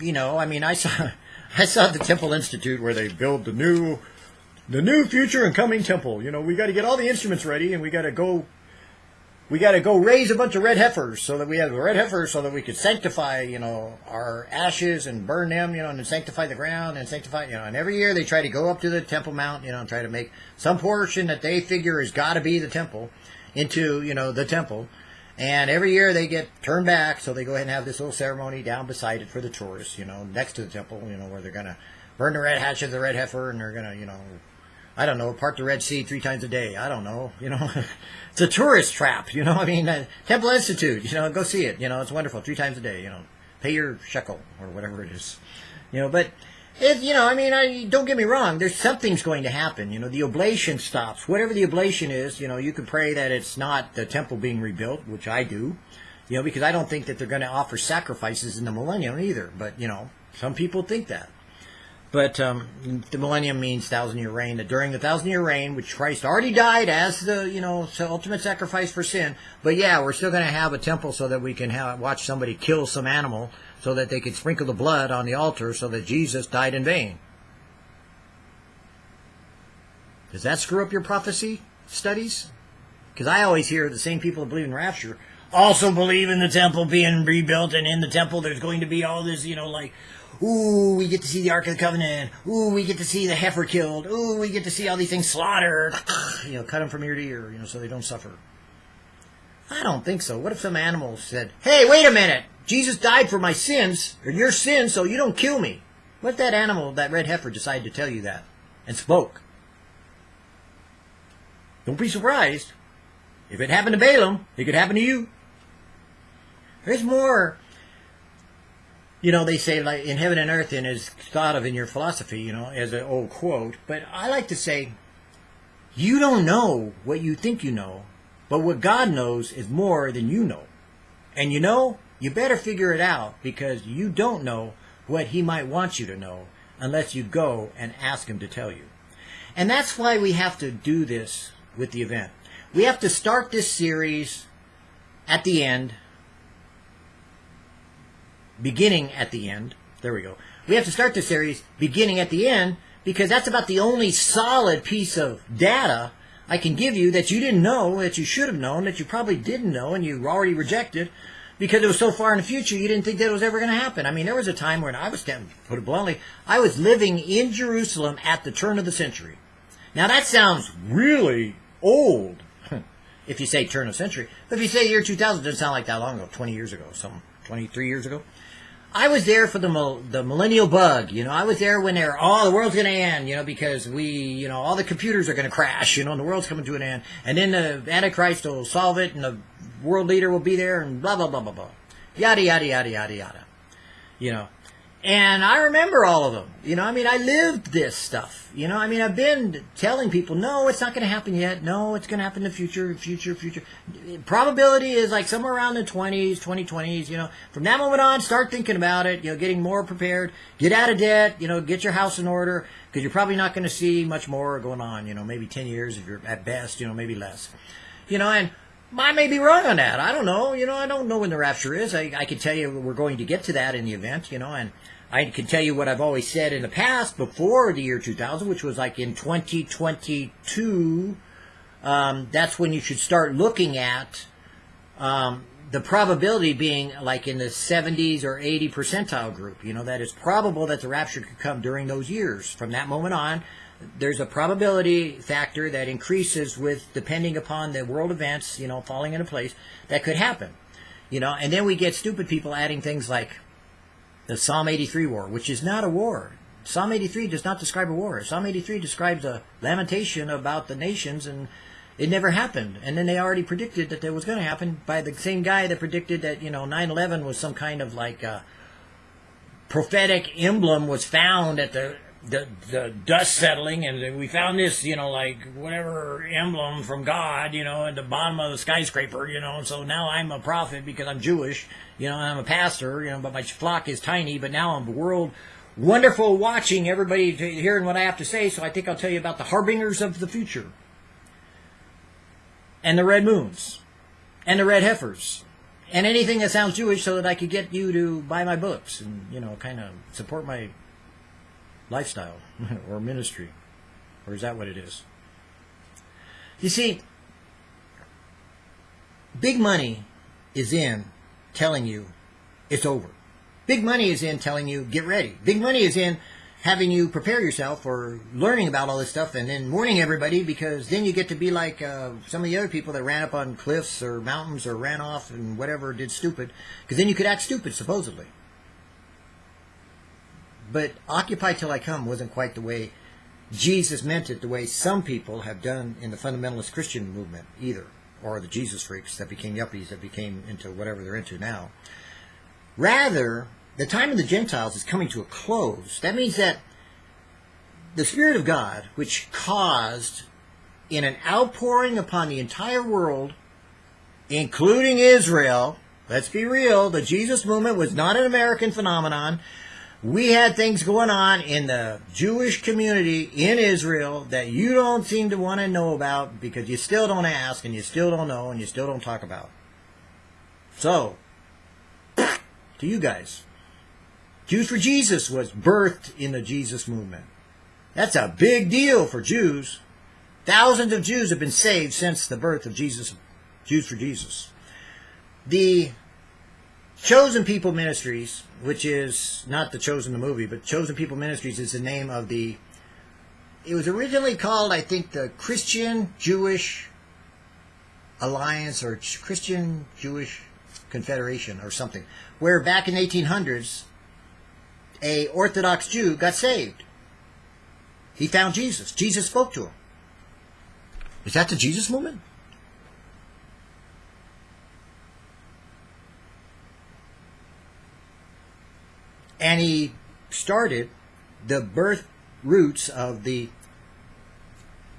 you know, I mean, I saw [LAUGHS] I saw the Temple Institute where they build the new the new future and coming temple. You know, we got to get all the instruments ready, and we got to go we got to go raise a bunch of red heifers so that we have red heifers so that we could sanctify, you know, our ashes and burn them, you know, and sanctify the ground and sanctify, you know, and every year they try to go up to the Temple Mount, you know, and try to make some portion that they figure has got to be the temple into, you know, the temple. And every year they get turned back, so they go ahead and have this little ceremony down beside it for the tourists, you know, next to the temple, you know, where they're going to burn the red hatch of the red heifer and they're going to, you know, I don't know, part the Red Sea three times a day. I don't know, you know. [LAUGHS] it's a tourist trap, you know. [LAUGHS] I mean, uh, Temple Institute, you know, go see it. You know, it's wonderful, three times a day. You know, pay your shekel or whatever it is, you know. But it, you know, I mean, I, don't get me wrong. There's something's going to happen. You know, the oblation stops. Whatever the oblation is, you know, you can pray that it's not the temple being rebuilt, which I do. You know, because I don't think that they're going to offer sacrifices in the millennium either. But you know, some people think that. But um, the millennium means thousand year reign. That during the thousand year reign, which Christ already died as the you know ultimate sacrifice for sin. But yeah, we're still going to have a temple so that we can have, watch somebody kill some animal so that they can sprinkle the blood on the altar so that Jesus died in vain. Does that screw up your prophecy studies? Because I always hear the same people that believe in rapture also believe in the temple being rebuilt, and in the temple there's going to be all this, you know, like Ooh, we get to see the Ark of the Covenant. Ooh, we get to see the heifer killed. Ooh, we get to see all these things slaughtered. [SIGHS] you know, cut them from ear to ear, you know, so they don't suffer. I don't think so. What if some animal said, hey, wait a minute. Jesus died for my sins, or your sins, so you don't kill me. What if that animal, that red heifer, decided to tell you that and spoke? Don't be surprised. If it happened to Balaam, it could happen to you. There's more you know, they say like in heaven and earth and is thought of in your philosophy, you know, as an old quote. But I like to say, you don't know what you think you know, but what God knows is more than you know. And you know, you better figure it out because you don't know what He might want you to know unless you go and ask Him to tell you. And that's why we have to do this with the event. We have to start this series at the end beginning at the end. There we go. We have to start the series beginning at the end because that's about the only solid piece of data I can give you that you didn't know, that you should have known, that you probably didn't know, and you already rejected because it was so far in the future you didn't think that was ever going to happen. I mean, there was a time when I was, put it bluntly, I was living in Jerusalem at the turn of the century. Now that sounds really old [LAUGHS] if you say turn of century. But if you say year 2000, it doesn't sound like that long ago, 20 years ago, some 23 years ago. I was there for the the millennial bug. You know, I was there when they're oh the world's gonna end. You know, because we you know all the computers are gonna crash. You know, and the world's coming to an end. And then the Antichrist will solve it, and the world leader will be there, and blah blah blah blah blah, yada yada yada yada yada. You know, and I remember all of them. You know, I mean, I lived this stuff. You know, I mean, I've been telling people, no, it's not going to happen yet. No, it's going to happen in the future, future, future. Probability is like somewhere around the 20s, 2020s. You know, from that moment on, start thinking about it. You know, getting more prepared. Get out of debt. You know, get your house in order because you're probably not going to see much more going on. You know, maybe 10 years if you're at best. You know, maybe less. You know, and I may be wrong on that. I don't know. You know, I don't know when the rapture is. I, I can tell you we're going to get to that in the event, you know, and I can tell you what I've always said in the past before the year 2000, which was like in 2022. Um, that's when you should start looking at um, the probability being like in the 70s or 80 percentile group. You know, that it's probable that the rapture could come during those years. From that moment on, there's a probability factor that increases with depending upon the world events, you know, falling into place that could happen. You know, and then we get stupid people adding things like the Psalm 83 war, which is not a war. Psalm 83 does not describe a war. Psalm 83 describes a lamentation about the nations, and it never happened. And then they already predicted that it was going to happen by the same guy that predicted that, you know, 9-11 was some kind of like uh, prophetic emblem was found at the the, the dust settling, and we found this, you know, like whatever emblem from God, you know, at the bottom of the skyscraper, you know. So now I'm a prophet because I'm Jewish, you know, I'm a pastor, you know, but my flock is tiny. But now I'm world wonderful watching everybody hearing what I have to say. So I think I'll tell you about the harbingers of the future, and the red moons, and the red heifers, and anything that sounds Jewish, so that I could get you to buy my books and you know, kind of support my lifestyle [LAUGHS] or ministry. Or is that what it is? You see, big money is in telling you it's over. Big money is in telling you get ready. Big money is in having you prepare yourself for learning about all this stuff and then warning everybody because then you get to be like uh, some of the other people that ran up on cliffs or mountains or ran off and whatever did stupid because then you could act stupid supposedly. But Occupy Till I Come wasn't quite the way Jesus meant it, the way some people have done in the fundamentalist Christian movement either, or the Jesus freaks that became yuppies that became into whatever they're into now. Rather, the time of the Gentiles is coming to a close. That means that the Spirit of God, which caused in an outpouring upon the entire world, including Israel, let's be real, the Jesus movement was not an American phenomenon we had things going on in the Jewish community in Israel that you don't seem to want to know about because you still don't ask and you still don't know and you still don't talk about. So, to you guys, Jews for Jesus was birthed in the Jesus movement. That's a big deal for Jews. Thousands of Jews have been saved since the birth of Jesus, Jews for Jesus. The Chosen People Ministries, which is not the Chosen the movie, but Chosen People Ministries is the name of the. It was originally called, I think, the Christian Jewish Alliance or Christian Jewish Confederation or something, where back in the 1800s, a Orthodox Jew got saved. He found Jesus. Jesus spoke to him. Is that the Jesus movement? And he started the birth roots of the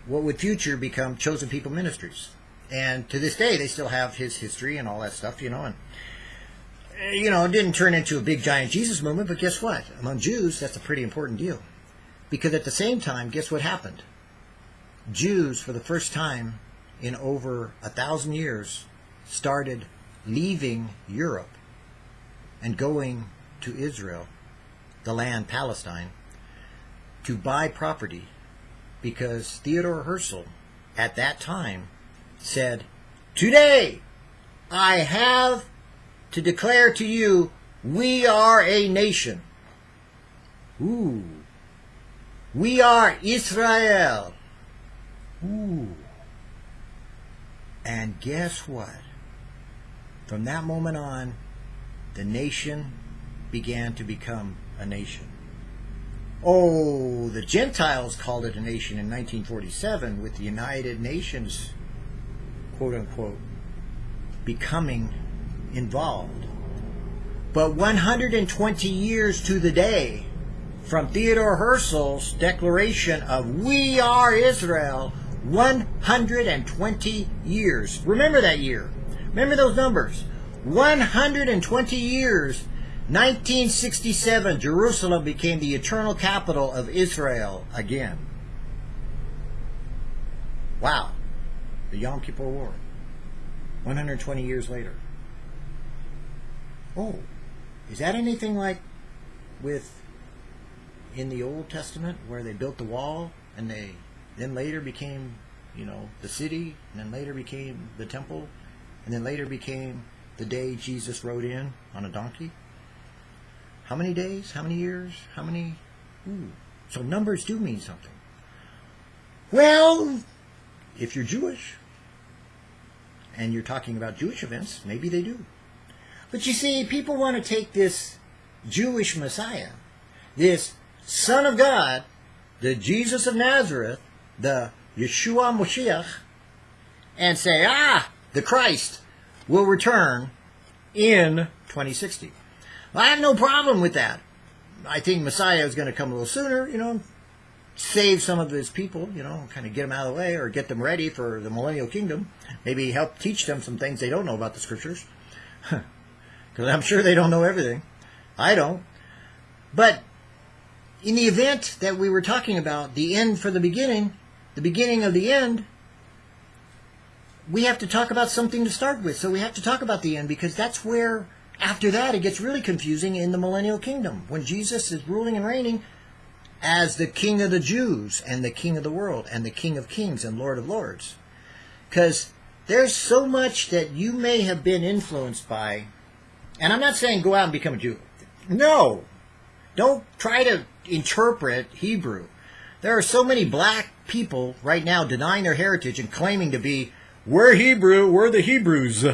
what would future become chosen people ministries. And to this day they still have his history and all that stuff you know and eh, you know it didn't turn into a big giant jesus movement but guess what? Among jews that's a pretty important deal. Because at the same time guess what happened? Jews for the first time in over a thousand years started leaving europe and going to Israel, the land Palestine, to buy property because Theodore Herzl at that time said, Today I have to declare to you, we are a nation. Ooh. We are Israel. Ooh. And guess what? From that moment on, the nation began to become a nation. Oh, the Gentiles called it a nation in 1947 with the United Nations, quote unquote, becoming involved. But 120 years to the day from Theodore Herzl's declaration of We Are Israel, 120 years. Remember that year. Remember those numbers. 120 years 1967, Jerusalem became the eternal capital of Israel again. Wow. The Yom Kippur War. 120 years later. Oh, is that anything like with in the Old Testament where they built the wall and they then later became, you know, the city and then later became the temple and then later became the day Jesus rode in on a donkey? How many days? How many years? How many? Ooh. So numbers do mean something. Well, if you're Jewish and you're talking about Jewish events, maybe they do. But you see, people want to take this Jewish Messiah, this Son of God, the Jesus of Nazareth, the Yeshua Moshiach, and say, ah, the Christ will return in 2060. I have no problem with that. I think Messiah is going to come a little sooner, you know, save some of his people, you know, kind of get them out of the way or get them ready for the millennial kingdom. Maybe help teach them some things they don't know about the scriptures. [LAUGHS] Because I'm sure they don't know everything. I don't. But in the event that we were talking about, the end for the beginning, the beginning of the end, we have to talk about something to start with. So we have to talk about the end because that's where, after that, it gets really confusing in the millennial kingdom. When Jesus is ruling and reigning as the King of the Jews and the King of the world and the King of kings and Lord of lords. Because there's so much that you may have been influenced by. And I'm not saying go out and become a Jew. No. Don't try to interpret Hebrew. There are so many black people right now denying their heritage and claiming to be we're Hebrew, we're the Hebrews.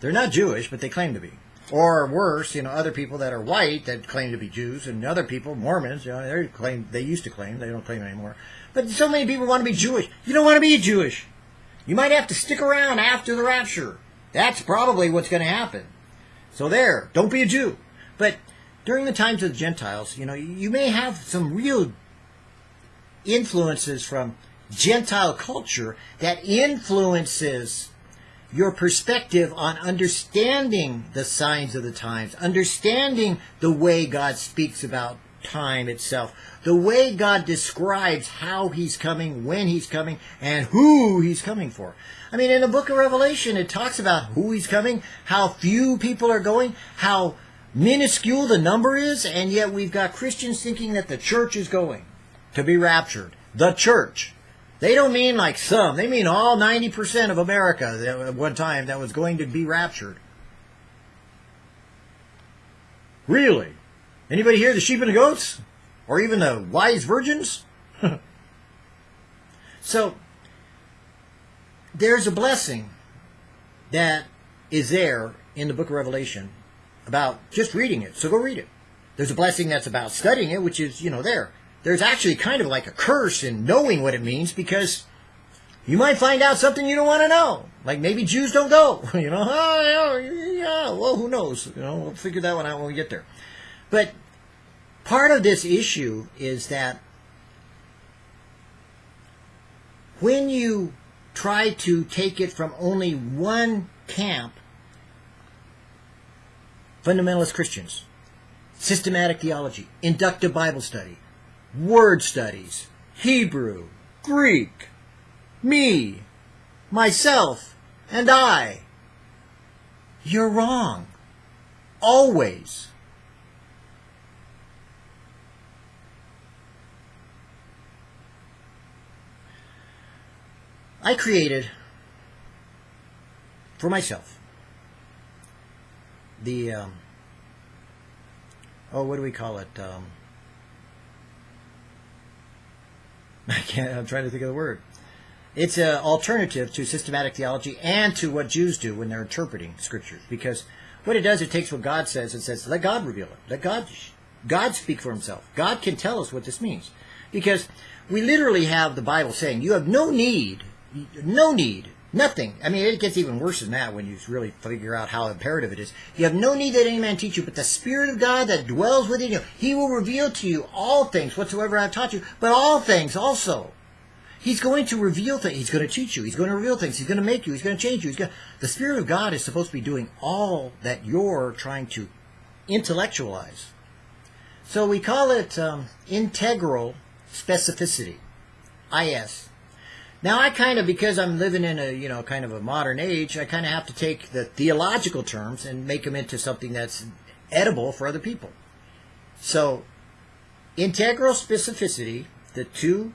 They're not Jewish, but they claim to be. Or worse, you know, other people that are white that claim to be Jews, and other people, Mormons, you know, they claim they used to claim, they don't claim anymore. But so many people want to be Jewish. You don't want to be Jewish. You might have to stick around after the rapture. That's probably what's going to happen. So there, don't be a Jew. But during the times of the Gentiles, you know, you may have some real influences from Gentile culture that influences your perspective on understanding the signs of the times, understanding the way God speaks about time itself, the way God describes how he's coming, when he's coming, and who he's coming for. I mean, in the book of Revelation, it talks about who he's coming, how few people are going, how minuscule the number is, and yet we've got Christians thinking that the church is going to be raptured. The church. They don't mean like some. They mean all 90% of America at one time that was going to be raptured. Really? Anybody hear the sheep and the goats? Or even the wise virgins? [LAUGHS] so, there's a blessing that is there in the book of Revelation about just reading it. So go read it. There's a blessing that's about studying it, which is, you know, there there's actually kind of like a curse in knowing what it means because you might find out something you don't want to know. Like maybe Jews don't go. [LAUGHS] You know, oh, yeah, well, who knows? You know, we'll figure that one out when we get there. But part of this issue is that when you try to take it from only one camp, fundamentalist Christians, systematic theology, inductive Bible study, word studies, Hebrew, Greek, me, myself, and I. You're wrong. Always. I created for myself the um, oh what do we call it um, [LAUGHS] I can't. I'm trying to think of the word. It's an alternative to systematic theology and to what Jews do when they're interpreting scriptures. Because what it does, it takes what God says and says, "Let God reveal it. Let God, God speak for Himself. God can tell us what this means." Because we literally have the Bible saying, "You have no need, no need Nothing. I mean, it gets even worse than that when you really figure out how imperative it is. You have no need that any man teach you, but the Spirit of God that dwells within you, He will reveal to you all things whatsoever I have taught you, but all things also. He's going to reveal things. He's going to teach you. He's going to reveal things. He's going to make you. He's going to change you. He's going to... The Spirit of God is supposed to be doing all that you're trying to intellectualize. So we call it um, integral specificity, IS. Now I kind of, because I'm living in a, you know, kind of a modern age, I kind of have to take the theological terms and make them into something that's edible for other people. So, integral specificity, the two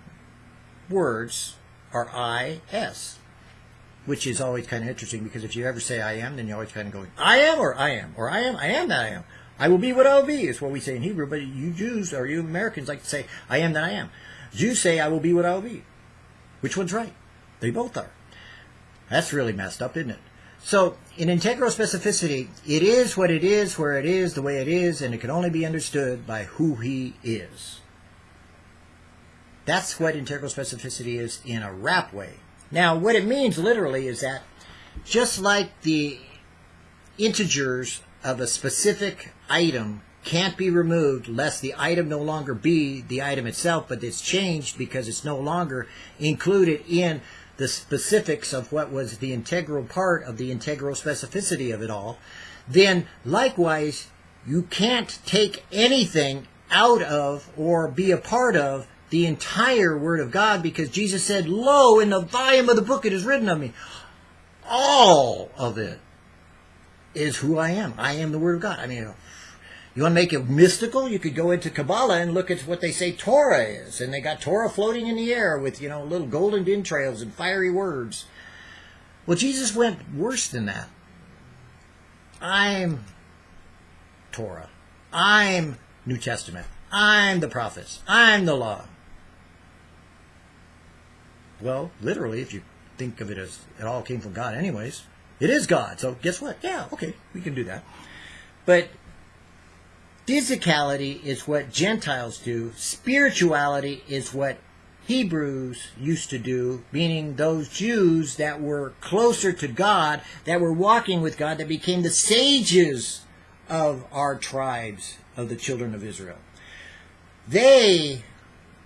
words are I-S, which is always kind of interesting because if you ever say I am, then you're always kind of going, I am or I am, or I am, I am that I am. I will be what I will be is what we say in Hebrew, but you Jews or you Americans like to say, I am that I am. Jews say, I will be what I will be. Which one's right? They both are. That's really messed up, isn't it? So, in integral specificity, it is what it is, where it is, the way it is, and it can only be understood by who he is. That's what integral specificity is in a rap way. Now, what it means literally is that just like the integers of a specific item can't be removed lest the item no longer be the item itself, but it's changed because it's no longer included in the specifics of what was the integral part of the integral specificity of it all, then likewise, you can't take anything out of or be a part of the entire Word of God because Jesus said, Lo, in the volume of the book it is written of me. All of it is who I am. I am the Word of God. I mean, you want to make it mystical? You could go into Kabbalah and look at what they say Torah is. And they got Torah floating in the air with, you know, little golden entrails and fiery words. Well, Jesus went worse than that. I'm Torah. I'm New Testament. I'm the prophets. I'm the law. Well, literally, if you think of it as it all came from God anyways, it is God. So guess what? Yeah, okay, we can do that. But Physicality is what Gentiles do. Spirituality is what Hebrews used to do, meaning those Jews that were closer to God, that were walking with God, that became the sages of our tribes of the children of Israel. They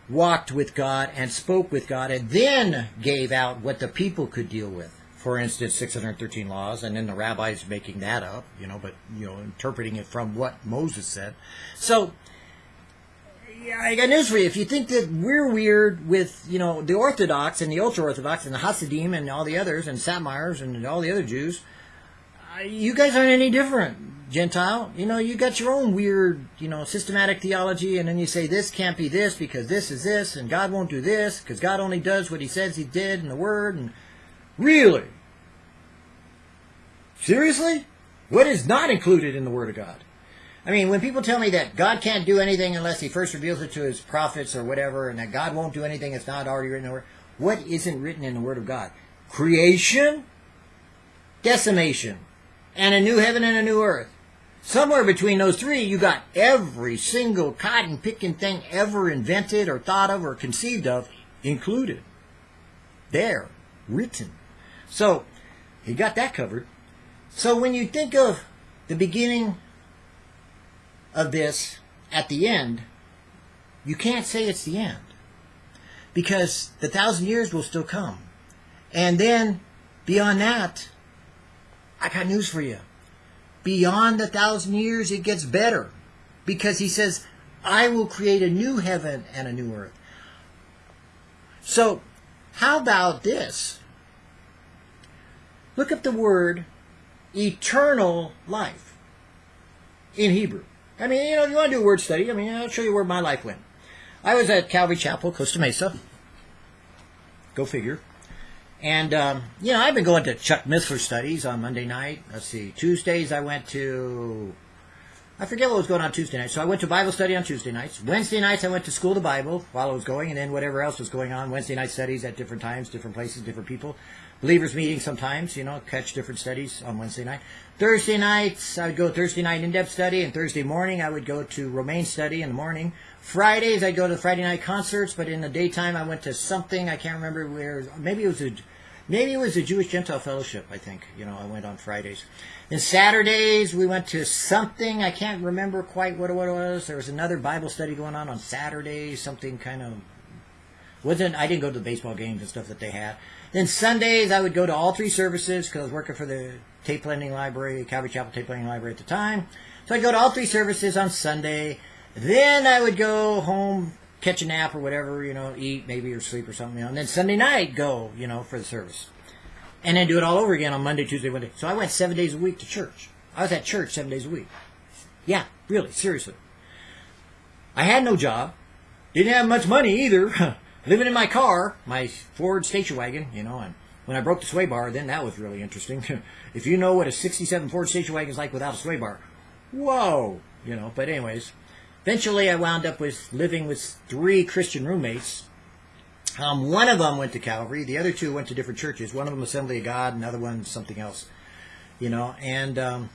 walked with God and spoke with God and then gave out what the people could deal with for instance, 613 laws, and then the rabbis making that up, you know, but, you know, interpreting it from what Moses said. So, yeah, I got news for you. If you think that we're weird with, you know, the Orthodox and the ultra-Orthodox and the Hasidim and all the others and Satmars and all the other Jews, uh, you guys aren't any different, Gentile. You know, you got your own weird, you know, systematic theology, and then you say this can't be this because this is this, and God won't do this because God only does what He says He did in the Word, and really, Seriously? What is not included in the Word of God? I mean, when people tell me that God can't do anything unless He first reveals it to His prophets or whatever, and that God won't do anything that's not already written in the Word, what isn't written in the Word of God? Creation, decimation, and a new heaven and a new earth. Somewhere between those three, you got every single cotton picking thing ever invented or thought of or conceived of included. There, written. So, he got that covered. So when you think of the beginning of this at the end, you can't say it's the end. Because the thousand years will still come. And then beyond that, I got news for you. Beyond the thousand years, it gets better. Because he says, I will create a new heaven and a new earth. So, how about this? Look up the word eternal life in Hebrew. I mean, you know, if you want to do a word study, I mean, I'll show you where my life went. I was at Calvary Chapel, Costa Mesa. Go figure. And, um, you know, I've been going to Chuck Missler studies on Monday night. Let's see. Tuesdays I went to, I forget what was going on Tuesday night. So I went to Bible study on Tuesday nights. Wednesday nights I went to school the Bible while I was going, and then whatever else was going on. Wednesday night studies at different times, different places, different people believers meeting sometimes, you know, catch different studies on Wednesday night. Thursday nights, I would go Thursday night in-depth study, and Thursday morning I would go to Romaine study in the morning. Fridays I'd go to the Friday night concerts, but in the daytime I went to something, I can't remember where, maybe it was a, maybe it was a Jewish Gentile Fellowship, I think, you know, I went on Fridays. And Saturdays we went to something, I can't remember quite what it was. There was another Bible study going on on Saturdays, something kind of, wasn't, I didn't go to the baseball games and stuff that they had. Then Sundays, I would go to all three services because I was working for the tape lending library, Calvary Chapel tape lending library at the time. So I'd go to all three services on Sunday. Then I would go home, catch a nap or whatever, you know, eat maybe or sleep or something. You know, and then Sunday night, go, you know, for the service. And then do it all over again on Monday, Tuesday, Wednesday. So I went seven days a week to church. I was at church seven days a week. Yeah, really, seriously. I had no job. Didn't have much money either. [LAUGHS] living in my car, my Ford station wagon, you know, and when I broke the sway bar, then that was really interesting. [LAUGHS] if you know what a 67 Ford station wagon is like without a sway bar, whoa, you know, but anyways, eventually I wound up with living with three Christian roommates. Um, one of them went to Calvary, the other two went to different churches. One of them Assembly of God, another one something else, you know, and um,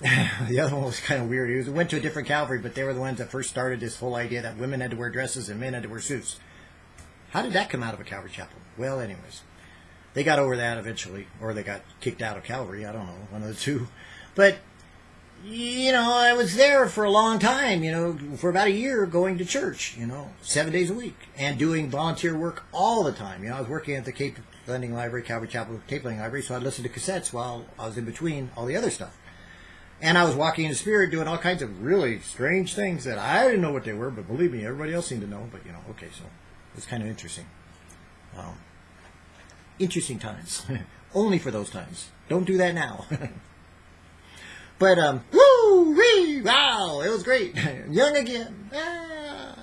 [LAUGHS] the other one was kind of weird. He went to a different Calvary, but they were the ones that first started this whole idea that women had to wear dresses and men had to wear suits. How did that come out of a Calvary chapel? Well, anyways, they got over that eventually, or they got kicked out of Calvary. I don't know, one of the two. But you know, I was there for a long time, you know, for about a year going to church, you know, seven days a week and doing volunteer work all the time. You know, I was working at the Tape Lending Library, Calvary Chapel Tape Lending Library, so I'd listen to cassettes while I was in between all the other stuff. And I was walking in the spirit doing all kinds of really strange things that I didn't know what they were, but believe me, everybody else seemed to know. But, you know, okay, so it's kind of interesting. Um, interesting times. [LAUGHS] Only for those times. Don't do that now. [LAUGHS] but, um, woo, wee, wow, it was great. [LAUGHS] Young again. Ah,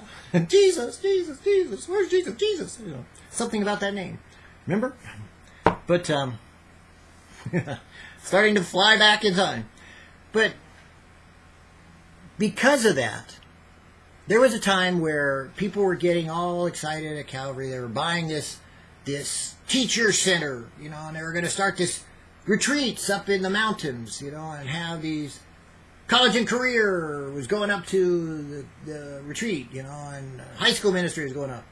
Jesus, Jesus, Jesus. Where's Jesus? Jesus. You know, something about that name. Remember? But, um, starting to fly back in time. But because of that, there was a time where people were getting all excited at Calvary. They were buying this this teacher center, you know, and they were going to start this retreats up in the mountains, you know, and have these college and career was going up to the, the retreat, you know, and high school ministry was going up.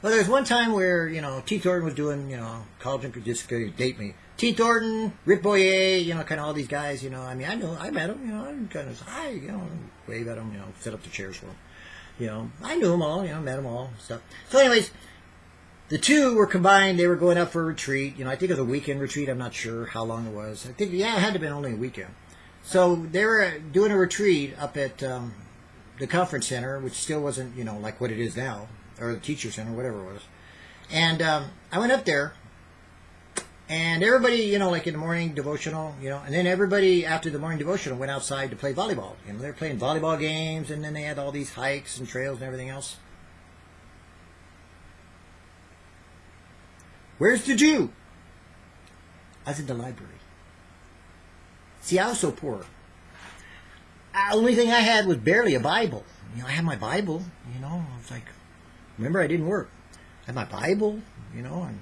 Well, there was one time where, you know, T. Thornton was doing, you know, college and just to date me. T. Thornton, Rick Boyer, you know, kind of all these guys, you know. I mean, I know, I met them, you know, I'm kind of, hi, you know, wave at them, you know, set up the chairs for them. You know, I knew them all, you know, met them all, stuff. So, anyways, the two were combined. They were going up for a retreat. You know, I think it was a weekend retreat. I'm not sure how long it was. I think, yeah, it had to have been only a weekend. So they were doing a retreat up at um, the conference center, which still wasn't, you know, like what it is now or the teacher center, whatever it was. And um, I went up there, and everybody, you know, like in the morning devotional, you know, and then everybody after the morning devotional went outside to play volleyball. You know, they were playing volleyball games, and then they had all these hikes and trails and everything else. Where's the Jew? I was in the library. See, I was so poor. The uh, only thing I had was barely a Bible. You know, I had my Bible, you know, I was like, Remember, I didn't work. I had my Bible, you know, and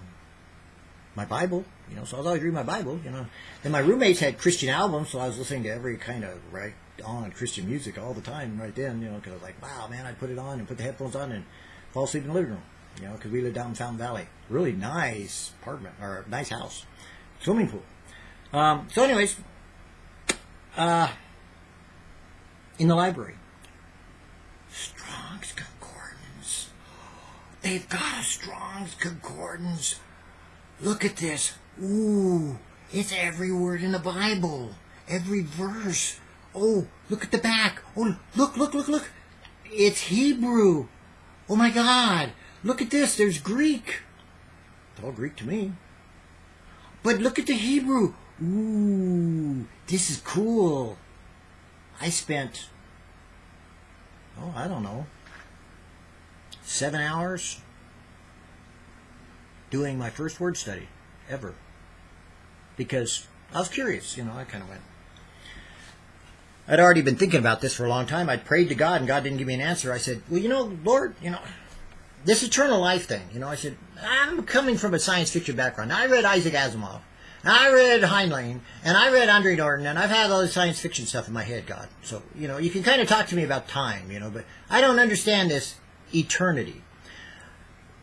my Bible, you know, so I was always reading my Bible, you know. Then my roommates had Christian albums, so I was listening to every kind of right on Christian music all the time right then, you know, because I was like, wow, man, I'd put it on and put the headphones on and fall asleep in the living room, you know, because we lived down in Fountain Valley. Really nice apartment, or nice house. Swimming pool. Um, so anyways, uh, in the library, Strong's Concordance. They've got a Strong's Concordance. Look at this. Ooh, it's every word in the Bible. Every verse. Oh, look at the back. Oh, look, look, look, look. It's Hebrew. Oh my God. Look at this. There's Greek. It's all Greek to me. But look at the Hebrew. Ooh, this is cool. I spent, oh, I don't know, seven hours doing my first word study ever because I was curious, you know, I kind of went. I'd already been thinking about this for a long time. I'd prayed to God and God didn't give me an answer. I said, Well, you know, Lord, you know, this eternal life thing, you know, I said, I'm coming from a science fiction background. I read Isaac Asimov. I read Heinlein, and I read Andre Norton, and I've had all this science fiction stuff in my head, God. So, you know, you can kind of talk to me about time, you know, but I don't understand this eternity.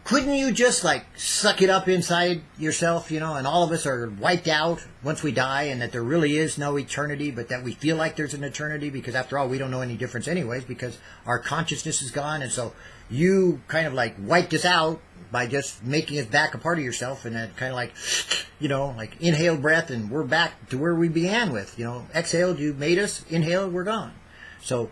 Couldn't you just like suck it up inside yourself, you know, and all of us are wiped out once we die and that there really is no eternity, but that we feel like there's an eternity because after all, we don't know any difference anyways because our consciousness is gone. And so you kind of like wiped us out by just making us back a part of yourself and then kind of like, [SNIFFS] you know, like inhaled breath and we're back to where we began with, you know, exhaled, you made us, inhaled, we're gone. So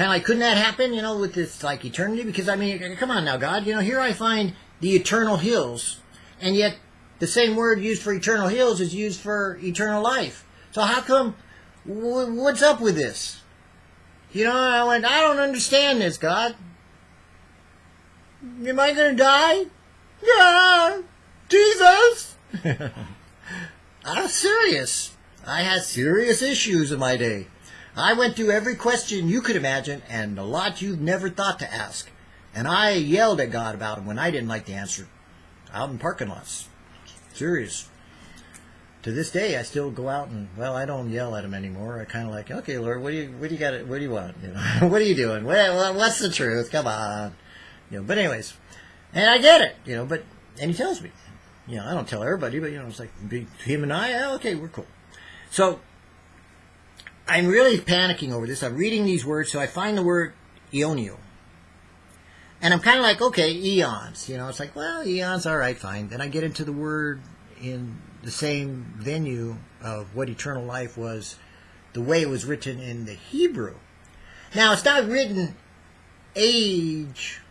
kind of like, couldn't that happen, you know, with this like eternity? Because I mean, come on now, God, you know, here I find the eternal hills, and yet the same word used for eternal hills is used for eternal life. So how come? What's up with this? You know, I went, I don't understand this, God. Am I going to die? Yeah, Jesus. [LAUGHS] I'm serious. I had serious issues in my day. I went through every question you could imagine and a lot you've never thought to ask. And I yelled at God about them when I didn't like the answer out in parking lots. Serious. to this day, I still go out and well, I don't yell at him anymore. I kind of like, okay, Lord, what do you what do you got? What do you want? You know, [LAUGHS] what are you doing? Well, what's the truth? Come on, you know. But anyways, and I get it, you know. But and he tells me, you know, I don't tell everybody, but you know, it's like him and I. Oh, okay, we're cool. So I'm really panicking over this. I'm reading these words, so I find the word Ionio. And I'm kind of like, okay, eons. You know, it's like, well, eons, all right, fine. Then I get into the word in the same venue of what eternal life was, the way it was written in the Hebrew. Now, it's not written age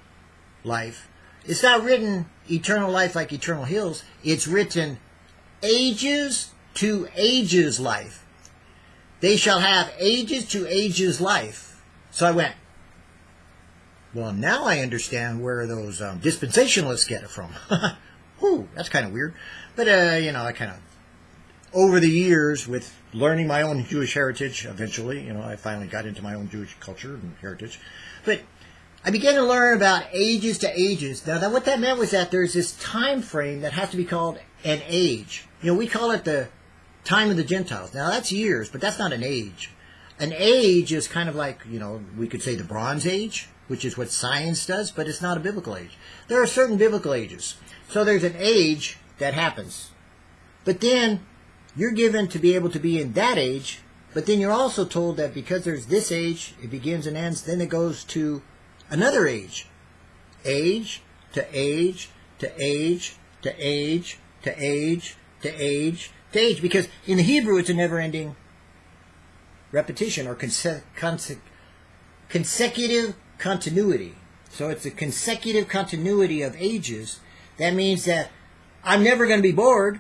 life. It's not written eternal life like eternal hills. It's written ages to ages life. They shall have ages to ages life. So I went, well, now I understand where those um, dispensationalists get it from. [LAUGHS] Whew, that's kind of weird. But, uh, you know, I kind of, over the years, with learning my own Jewish heritage, eventually, you know, I finally got into my own Jewish culture and heritage. But I began to learn about ages to ages. Now, that, what that meant was that there's this time frame that has to be called an age. You know, we call it the time of the Gentiles. Now, that's years, but that's not an age. An age is kind of like, you know, we could say the Bronze Age, which is what science does, but it's not a biblical age. There are certain biblical ages. So there's an age that happens. But then you're given to be able to be in that age, but then you're also told that because there's this age, it begins and ends, then it goes to another age. Age to age to age to age to age to age to age. Age, because in the Hebrew, it's a never ending repetition or conse- conse- consecutive continuity. So it's a consecutive continuity of ages. That means that I'm never going to be bored,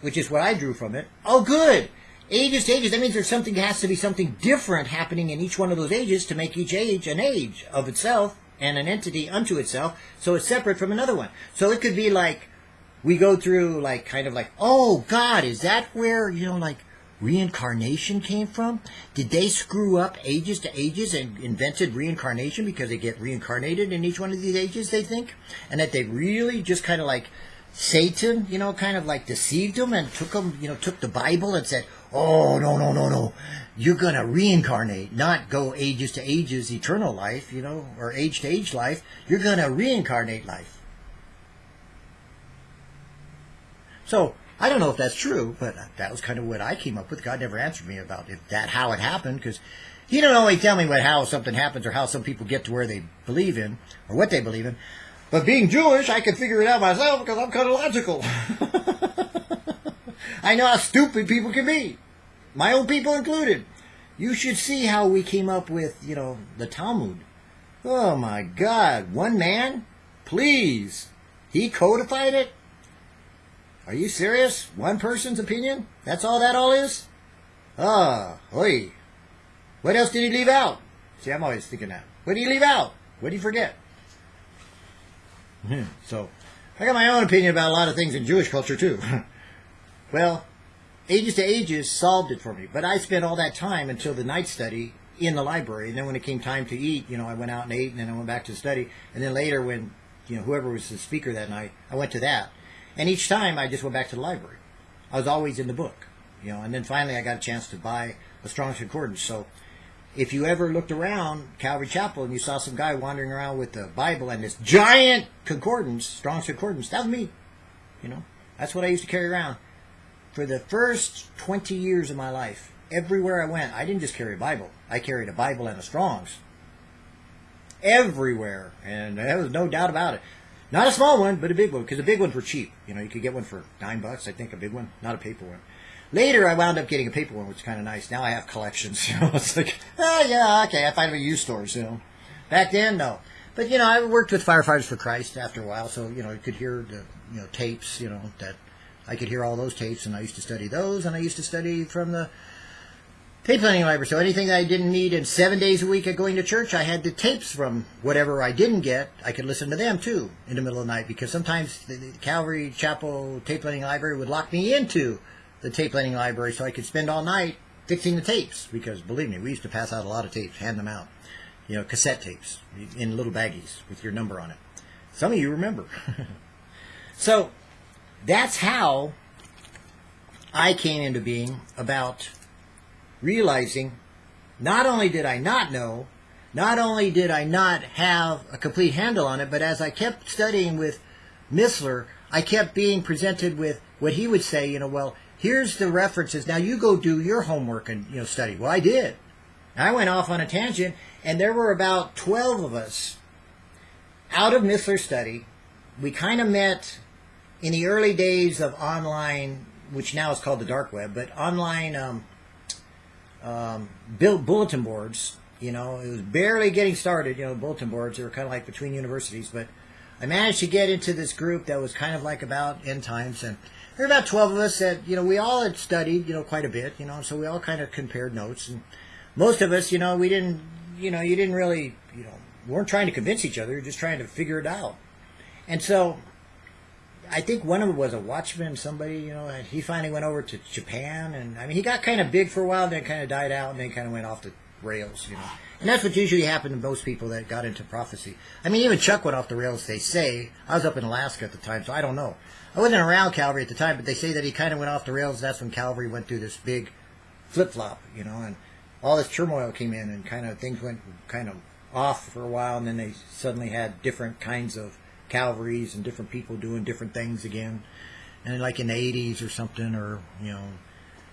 which is what I drew from it. Oh, good. Ages to ages. That means there's something has to be something different happening in each one of those ages to make each age an age of itself and an entity unto itself. So it's separate from another one. So it could be like we go through like kind of like, oh God, is that where you know like reincarnation came from? Did they screw up ages to ages and invented reincarnation because they get reincarnated in each one of these ages, they think? And that they really just kind of like Satan, you know, kind of like deceived them and took them, you know, took the Bible and said, oh, no, no, no, no. You're going to reincarnate, not go ages to ages, eternal life, you know, or age to age life. You're going to reincarnate life. So, I don't know if that's true, but that was kind of what I came up with. God never answered me about if that how it happened because he don't always tell me what how something happens or how some people get to where they believe in or what they believe in. But being Jewish, I can figure it out myself because I'm kind of logical. [LAUGHS] I know how stupid people can be, my own people included. You should see how we came up with, you know, the Talmud. Oh my God, one man? Please. He codified it? Are you serious? One person's opinion? That's all that all is? Ah, oi. What else did he leave out? See, I'm always thinking that. What did he leave out? What did he forget? Hmm, [LAUGHS] so, I got my own opinion about a lot of things in Jewish culture too. [LAUGHS] well, Ages to Ages solved it for me, but I spent all that time until the night study in the library, and then when it came time to eat, you know, I went out and ate, and then I went back to study, and then later when, you know, whoever was the speaker that night, I went to that. And each time I just went back to the library. I was always in the book, you know. And then finally I got a chance to buy a Strong's Concordance. So if you ever looked around Calvary Chapel and you saw some guy wandering around with the Bible and this giant concordance, Strong's Concordance, that was me. You know, that's what I used to carry around. For the first 20 years of my life, everywhere I went, I didn't just carry a Bible. I carried a Bible and a Strong's. Everywhere. And there was no doubt about it. Not a small one, but a big one, because the big ones were cheap. You know, you could get one for nine bucks, I think, a big one, not a paper one. Later, I wound up getting a paper one, which is kind of nice. Now I have collections. [LAUGHS] You know, it's like, oh yeah, okay, I find them at used stores. You know, back then, no. But you know, I worked with Firefighters for Christ after a while, so you know, you could hear the you know tapes. You know that I could hear all those tapes, and I used to study those, and I used to study from the tape planning library. So anything that I didn't need in seven days a week of going to church, I had the tapes from whatever I didn't get. I could listen to them too in the middle of the night because sometimes the, the Calvary Chapel tape planning library would lock me into the tape planning library so I could spend all night fixing the tapes. Because believe me, we used to pass out a lot of tapes, hand them out. You know, cassette tapes in little baggies with your number on it. Some of you remember. [LAUGHS] so that's how I came into being about realizing not only did I not know, not only did I not have a complete handle on it, but as I kept studying with Missler, I kept being presented with what he would say, you know, well, here's the references. Now you go do your homework and, you know, study. Well, I did. I went off on a tangent, and there were about 12 of us out of Missler's study. We kind of met in the early days of online, which now is called the dark web, but online um, um, built bulletin boards. You know, it was barely getting started. You know, bulletin boards. They were kind of like between universities, but I managed to get into this group that was kind of like about end times, and there were about twelve of us that you know we all had studied you know quite a bit. You know, so we all kind of compared notes, and most of us, you know, we didn't, you know, you didn't really, you know, weren't trying to convince each other. You're just trying to figure it out, and so I think one of them was a watchman, somebody, you know, and he finally went over to Japan, and I mean, he got kind of big for a while, then kind of died out, and then kind of went off the rails, you know. And that's what usually happened to most people that got into prophecy. I mean, even Chuck went off the rails, they say. I was up in Alaska at the time, so I don't know. I wasn't around Calvary at the time, but they say that he kind of went off the rails. That's when Calvary went through this big flip flop, you know, and all this turmoil came in, and kind of things went kind of off for a while, and then they suddenly had different kinds of Calvaries and different people doing different things again. And like in the 80s or something, or, you know,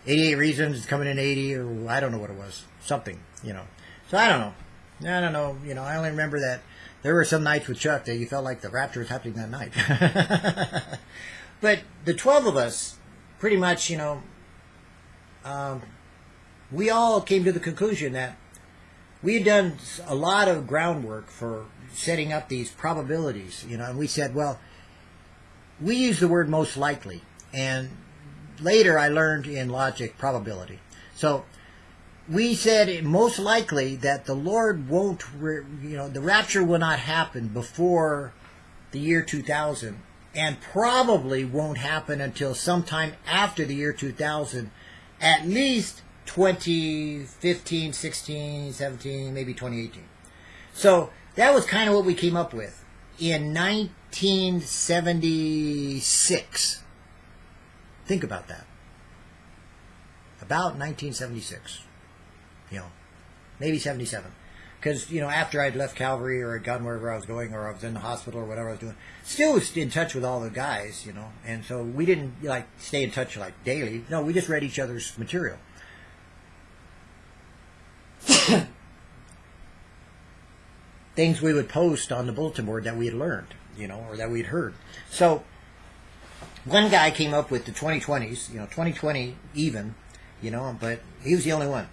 88 Reasons coming in 80, or I don't know what it was. Something, you know. So I don't know. I don't know. You know, I only remember that there were some nights with Chuck that you felt like the rapture was happening that night. [LAUGHS] but the 12 of us, pretty much, you know, um, we all came to the conclusion that we had done a lot of groundwork for setting up these probabilities, you know, and we said, well, we use the word most likely, and later I learned in logic probability. So we said most likely that the Lord won't, you know, the rapture will not happen before the year 2000, and probably won't happen until sometime after the year 2000, at least 2015, 16, 17, maybe 2018. So that was kind of what we came up with in 1976. Think about that. About 1976. You know, maybe 77. Because, you know, after I'd left Calvary or I'd gone wherever I was going or I was in the hospital or whatever I was doing, still was in touch with all the guys, you know. And so we didn't, like, stay in touch, like, daily. No, we just read each other's material. Things we would post on the bulletin board that we had learned, you know, or that we'd heard. So one guy came up with the 2020s, you know, 2020 even, you know, but he was the only one.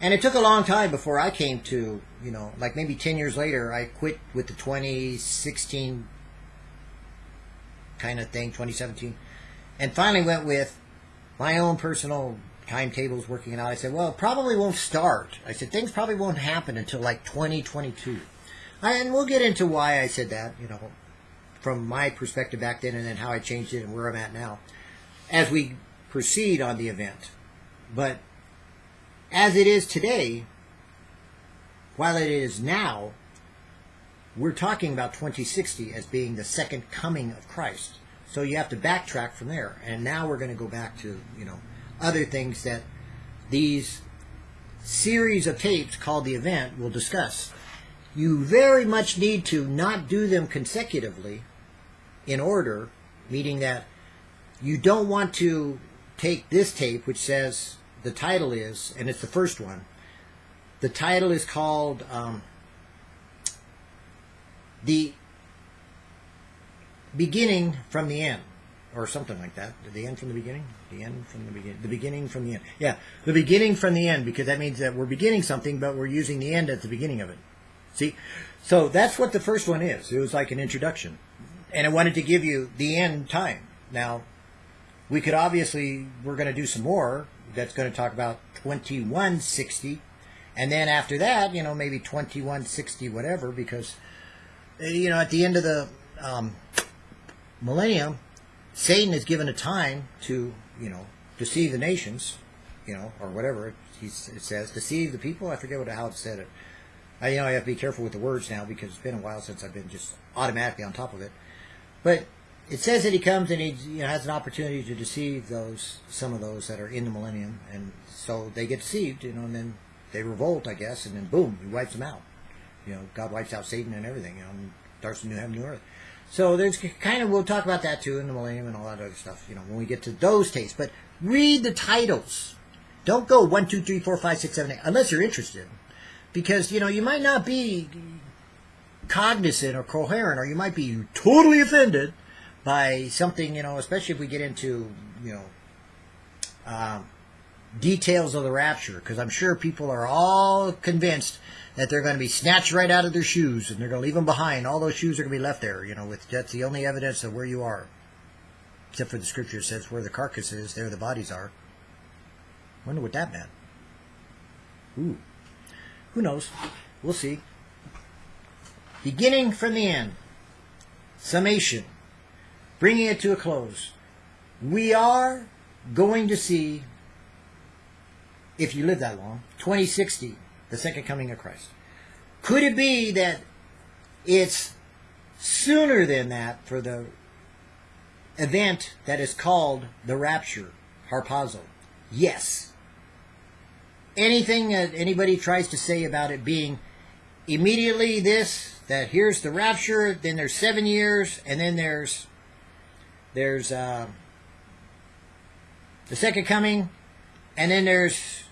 And it took a long time before I came to, you know, like maybe 10 years later, I quit with the 2016 kind of thing, 2017, and finally went with my own personal timetables working out. I said, well, it probably won't start. I said, things probably won't happen until like 2022. And we'll get into why I said that, you know, from my perspective back then and then how I changed it and where I'm at now as we proceed on the event. But as it is today, while it is now, we're talking about 2060 as being the second coming of Christ. So you have to backtrack from there. And now we're going to go back to, you know, other things that these series of tapes called the event will discuss you very much need to not do them consecutively in order, meaning that you don't want to take this tape, which says the title is, and it's the first one. The title is called um, The Beginning from the End, or something like that. The end from the beginning? The end from the beginning. The beginning from the end. Yeah, the beginning from the end, because that means that we're beginning something, but we're using the end at the beginning of it. See? So that's what the first one is. It was like an introduction. And I wanted to give you the end time. Now, we could obviously, we're going to do some more that's going to talk about 2160. And then after that, you know, maybe 2160, whatever, because, eh, you know, at the end of the um, millennium, Satan is given a time to, you know, deceive the nations, you know, or whatever it says, deceive the people. I forget what how it said it. I, you know, I have to be careful with the words now because it's been a while since I've been just automatically on top of it. But it says that he comes and he you know, has an opportunity to deceive those some of those that are in the millennium, and so they get deceived, you know, and then they revolt, I guess, and then boom, he wipes them out. You know, God wipes out Satan and everything, you know, and starts a new heaven, new earth. So there's kind of we'll talk about that too in the millennium and all that other stuff, you know, when we get to those tapes. But read the titles. Don't go one, two, three, four, five, six, seven, eight, unless you're interested, because you know you might not be cognizant or coherent, or you might be totally offended by something, you know, especially if we get into, you know, um, details of the rapture, because I'm sure people are all convinced that they're going to be snatched right out of their shoes and they're going to leave them behind. All those shoes are going to be left there, you know, with that's the only evidence of where you are. Except for the scripture says where the carcass is, there the bodies are. Wonder what that meant. Ooh. Who knows? We'll see. Beginning from the end. Summation bringing it to a close, we are going to see, if you live that long, 2060, the second coming of Christ. Could it be that it's sooner than that for the event that is called the rapture, harpazo? Yes. Anything that anybody tries to say about it being immediately this, that here's the rapture, then there's seven years, and then there's there's uh, the second coming, and then there's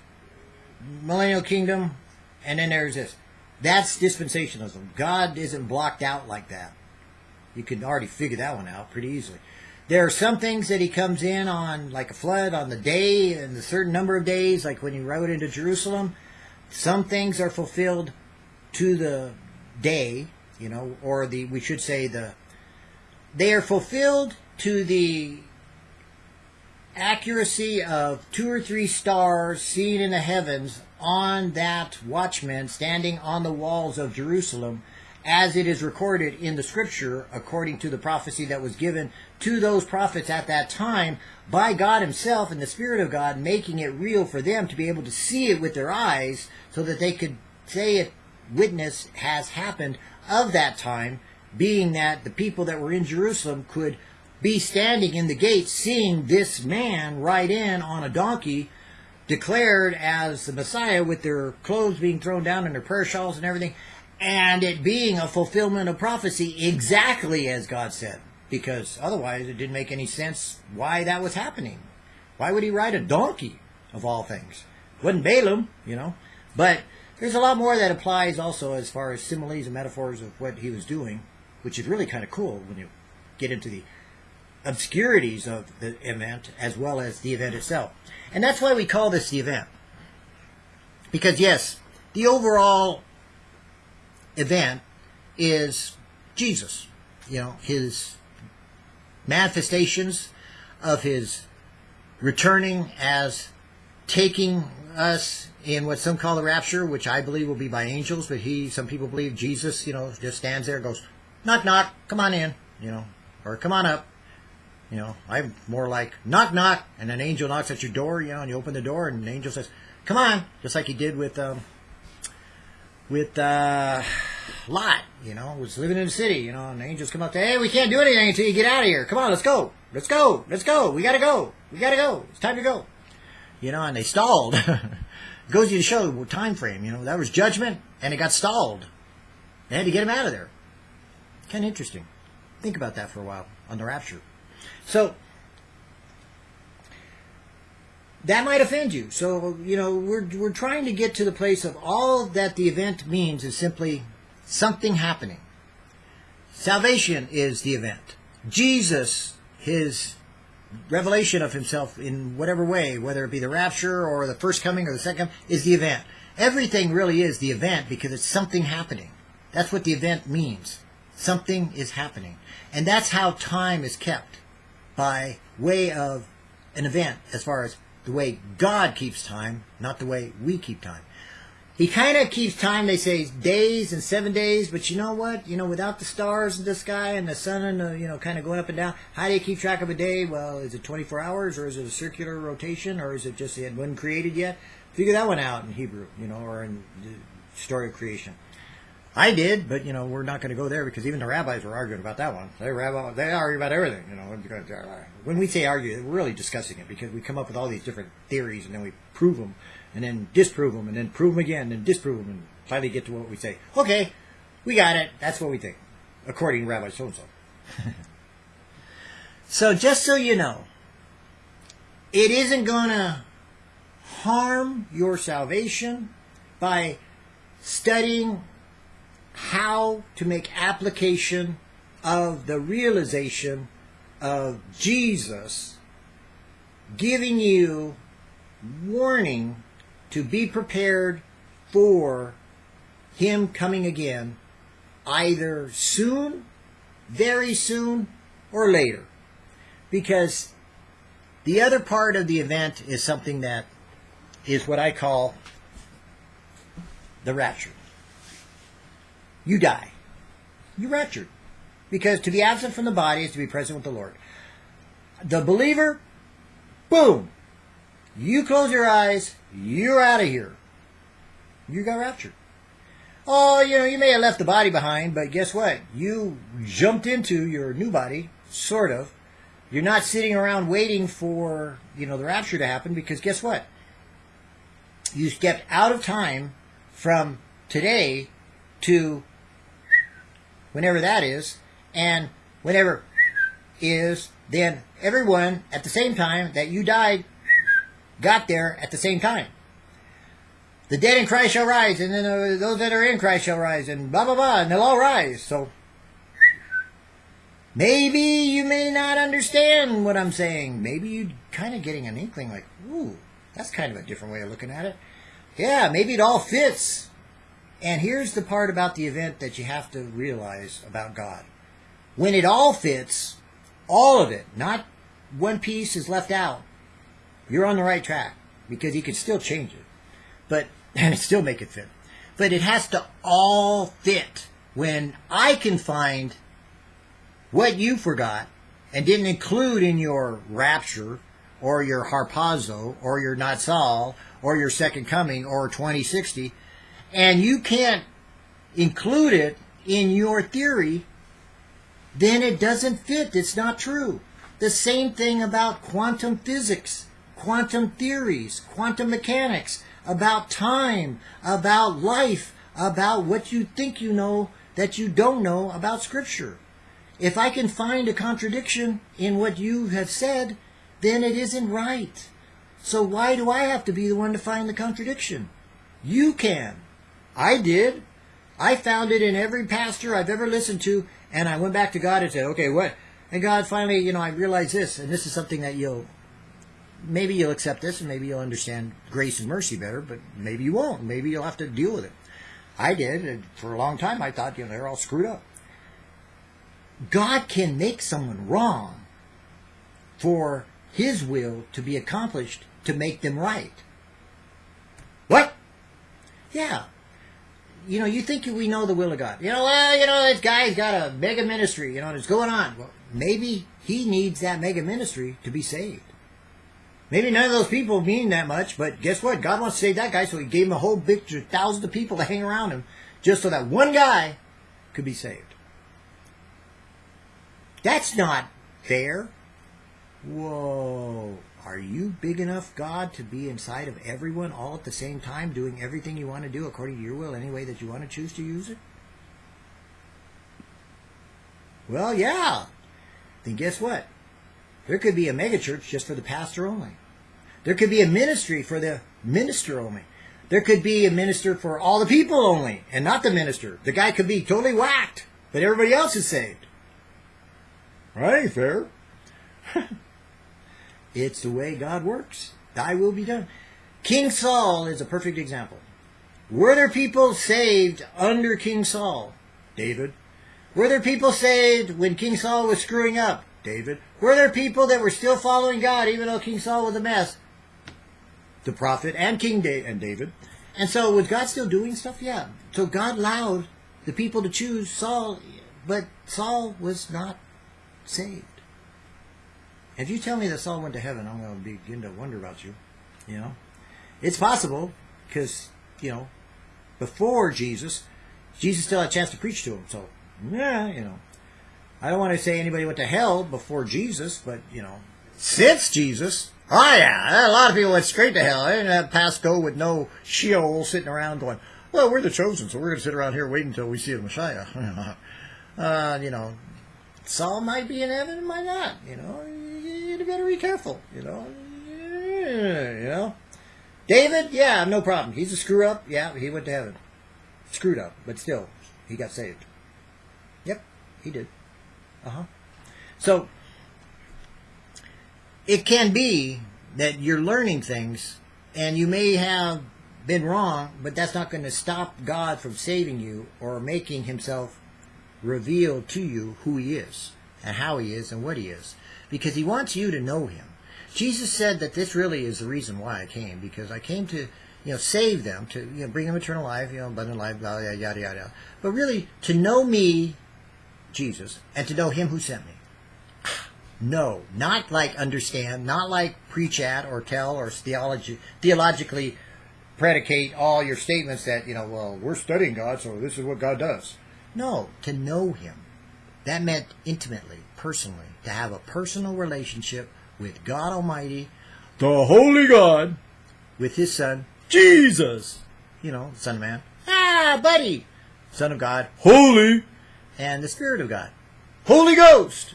millennial kingdom, and then there's this. That's dispensationalism. God isn't blocked out like that. You can already figure that one out pretty easily. There are some things that he comes in on, like a flood, on the day and a certain number of days, like when he rode into Jerusalem. Some things are fulfilled to the day, you know, or the we should say the they are fulfilled to the accuracy of two or three stars seen in the heavens on that watchman standing on the walls of Jerusalem, as it is recorded in the scripture, according to the prophecy that was given to those prophets at that time by God Himself and the Spirit of God, making it real for them to be able to see it with their eyes so that they could say it, witness has happened of that time, being that the people that were in Jerusalem could be standing in the gate seeing this man ride in on a donkey declared as the Messiah with their clothes being thrown down and their prayer shawls and everything, and it being a fulfillment of prophecy exactly as God said. Because otherwise it didn't make any sense why that was happening. Why would he ride a donkey, of all things? Wasn't Balaam, you know. But there's a lot more that applies also as far as similes and metaphors of what he was doing, which is really kind of cool when you get into the obscurities of the event as well as the event itself. And that's why we call this the event. Because, yes, the overall event is Jesus. You know, his manifestations of his returning as taking us in what some call the rapture, which I believe will be by angels, but he, some people believe Jesus, you know, just stands there and goes, knock, knock, come on in, you know, or come on up, you know, I'm more like knock knock, and an angel knocks at your door. You know, and you open the door, and an angel says, "Come on," just like he did with um, with uh, Lot. You know, was living in the city. You know, and the angels come up to, "Hey, we can't do anything until you get out of here. Come on, let's go, let's go, let's go. We gotta go, we gotta go. It's time to go." You know, and they stalled. [LAUGHS] goes you to show the time frame. You know, that was judgment, and it got stalled. They had to get him out of there. Kind of interesting. Think about that for a while on the rapture. So that might offend you. So, you know, we're, we're trying to get to the place of all that the event means is simply something happening. Salvation is the event. Jesus, his revelation of himself in whatever way, whether it be the rapture or the first coming or the second, is the event. Everything really is the event because it's something happening. That's what the event means. Something is happening. And that's how time is kept by way of an event as far as the way God keeps time, not the way we keep time. He kind of keeps time, they say, days and seven days, but you know what? You know, without the stars in the sky and the sun and the, you know, kind of going up and down, how do you keep track of a day? Well, is it 24 hours or is it a circular rotation or is it just it wasn't created yet? Figure that one out in Hebrew, you know, or in the story of creation. I did, but you know we're not going to go there because even the rabbis were arguing about that one. They rabbi, they argue about everything. You know, uh, when we say argue, we're really discussing it because we come up with all these different theories and then we prove them and then disprove them and then prove them again and disprove them and finally get to what we say. Okay, we got it. That's what we think, according to Rabbi so and so. So just so you know, it isn't going to harm your salvation by studying how to make application of the realization of Jesus giving you warning to be prepared for him coming again either soon, very soon, or later. Because the other part of the event is something that is what I call the rapture. You die. You raptured. Because to be absent from the body is to be present with the Lord. The believer, boom. You close your eyes, you're out of here. You got raptured. Oh, you know, you may have left the body behind, but guess what? You jumped into your new body, sort of. You're not sitting around waiting for, you know, the rapture to happen because guess what? You stepped out of time from today to whenever that is, and whenever is, then everyone at the same time that you died got there at the same time. The dead in Christ shall rise, and then uh, those that are in Christ shall rise, and blah, blah, blah, and they'll all rise. So maybe you may not understand what I'm saying. Maybe you're kind of getting an inkling like, ooh, that's kind of a different way of looking at it. Yeah, maybe it all fits. And here's the part about the event that you have to realize about God. When it all fits, all of it, not one piece is left out, you're on the right track because you can still change it. But [LAUGHS] and still make it fit. But it has to all fit. When I can find what you forgot and didn't include in your rapture or your harpazo or your natsal or your second coming or 2060 and you can't include it in your theory, then it doesn't fit. It's not true. The same thing about quantum physics, quantum theories, quantum mechanics, about time, about life, about what you think you know that you don't know about Scripture. If I can find a contradiction in what you have said, then it isn't right. So why do I have to be the one to find the contradiction? You can. I did. I found it in every pastor I've ever listened to, and I went back to God and said, okay, what? And God finally, you know, I realized this, and this is something that you'll, maybe you'll accept this, and maybe you'll understand grace and mercy better, but maybe you won't. Maybe you'll have to deal with it. I did, and for a long time I thought, you know, they're all screwed up. God can make someone wrong for his will to be accomplished to make them right. What? Yeah, you know, you think we know the will of God. You know, well, you know, this guy's got a mega ministry, you know, and it's going on. Well, maybe he needs that mega ministry to be saved. Maybe none of those people mean that much, but guess what? God wants to save that guy, so he gave him a whole big thousands of people to hang around him just so that one guy could be saved. That's not fair. Whoa. Are you big enough, God, to be inside of everyone all at the same time, doing everything you want to do according to your will, any way that you want to choose to use it? Well, yeah. Then guess what? There could be a megachurch just for the pastor only. There could be a ministry for the minister only. There could be a minister for all the people only and not the minister. The guy could be totally whacked, but everybody else is saved. Right? Fair. [LAUGHS] It's the way God works. Thy will be done. King Saul is a perfect example. Were there people saved under King Saul? David. Were there people saved when King Saul was screwing up? David. Were there people that were still following God even though King Saul was a mess? The prophet and King da- and David. And so was God still doing stuff? Yeah. So God allowed the people to choose Saul, but Saul was not saved. If you tell me that Saul went to heaven, I'm going to begin to wonder about you. You know, it's possible because you know, before Jesus, Jesus still had a chance to preach to him. So, yeah, you know. I don't want to say anybody went to hell before Jesus, but, you know, since Jesus, oh yeah, a lot of people went straight to hell. They didn't have Pasco with no Sheol sitting around going, well, we're the chosen, so we're going to sit around here waiting until we see the Messiah. [LAUGHS] uh, you know, Saul might be in heaven, might not. You know, you better be careful. You know, you know. David, yeah, no problem. He's a screw up. Yeah, he went to heaven. Screwed up, but still, he got saved. Yep, he did. Uh huh. So, it can be that you're learning things and you may have been wrong, but that's not going to stop God from saving you or making himself reveal to you who he is and how he is and what he is because he wants you to know him. Jesus said that this really is the reason why I came because I came to you know save them to you know bring them eternal life, you know abundant life, blah, yada yada yada. But really to know me, Jesus, and to know him who sent me. No, not like understand, not like preach at or tell or theology, theologically predicate all your statements that, you know, well, we're studying God, so this is what God does. No, to know Him. That meant intimately, personally, to have a personal relationship with God Almighty, the Holy God, with His Son, Jesus, you know, Son of Man. Ah, buddy! Son of God, Holy, and the Spirit of God, Holy Ghost.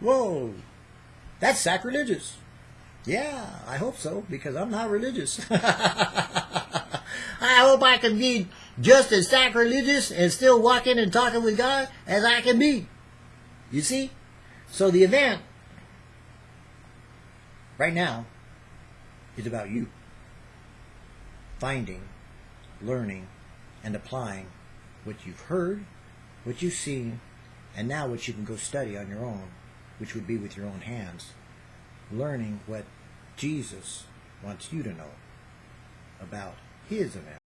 Whoa, that's sacrilegious. Yeah, I hope so, because I'm not religious. [LAUGHS] I hope I can be just as sacrilegious and still walking and talking with God as I can be. You see? So the event right now is about you. Finding, learning, and applying what you've heard, what you've seen, and now what you can go study on your own, which would be with your own hands. Learning what Jesus wants you to know about his event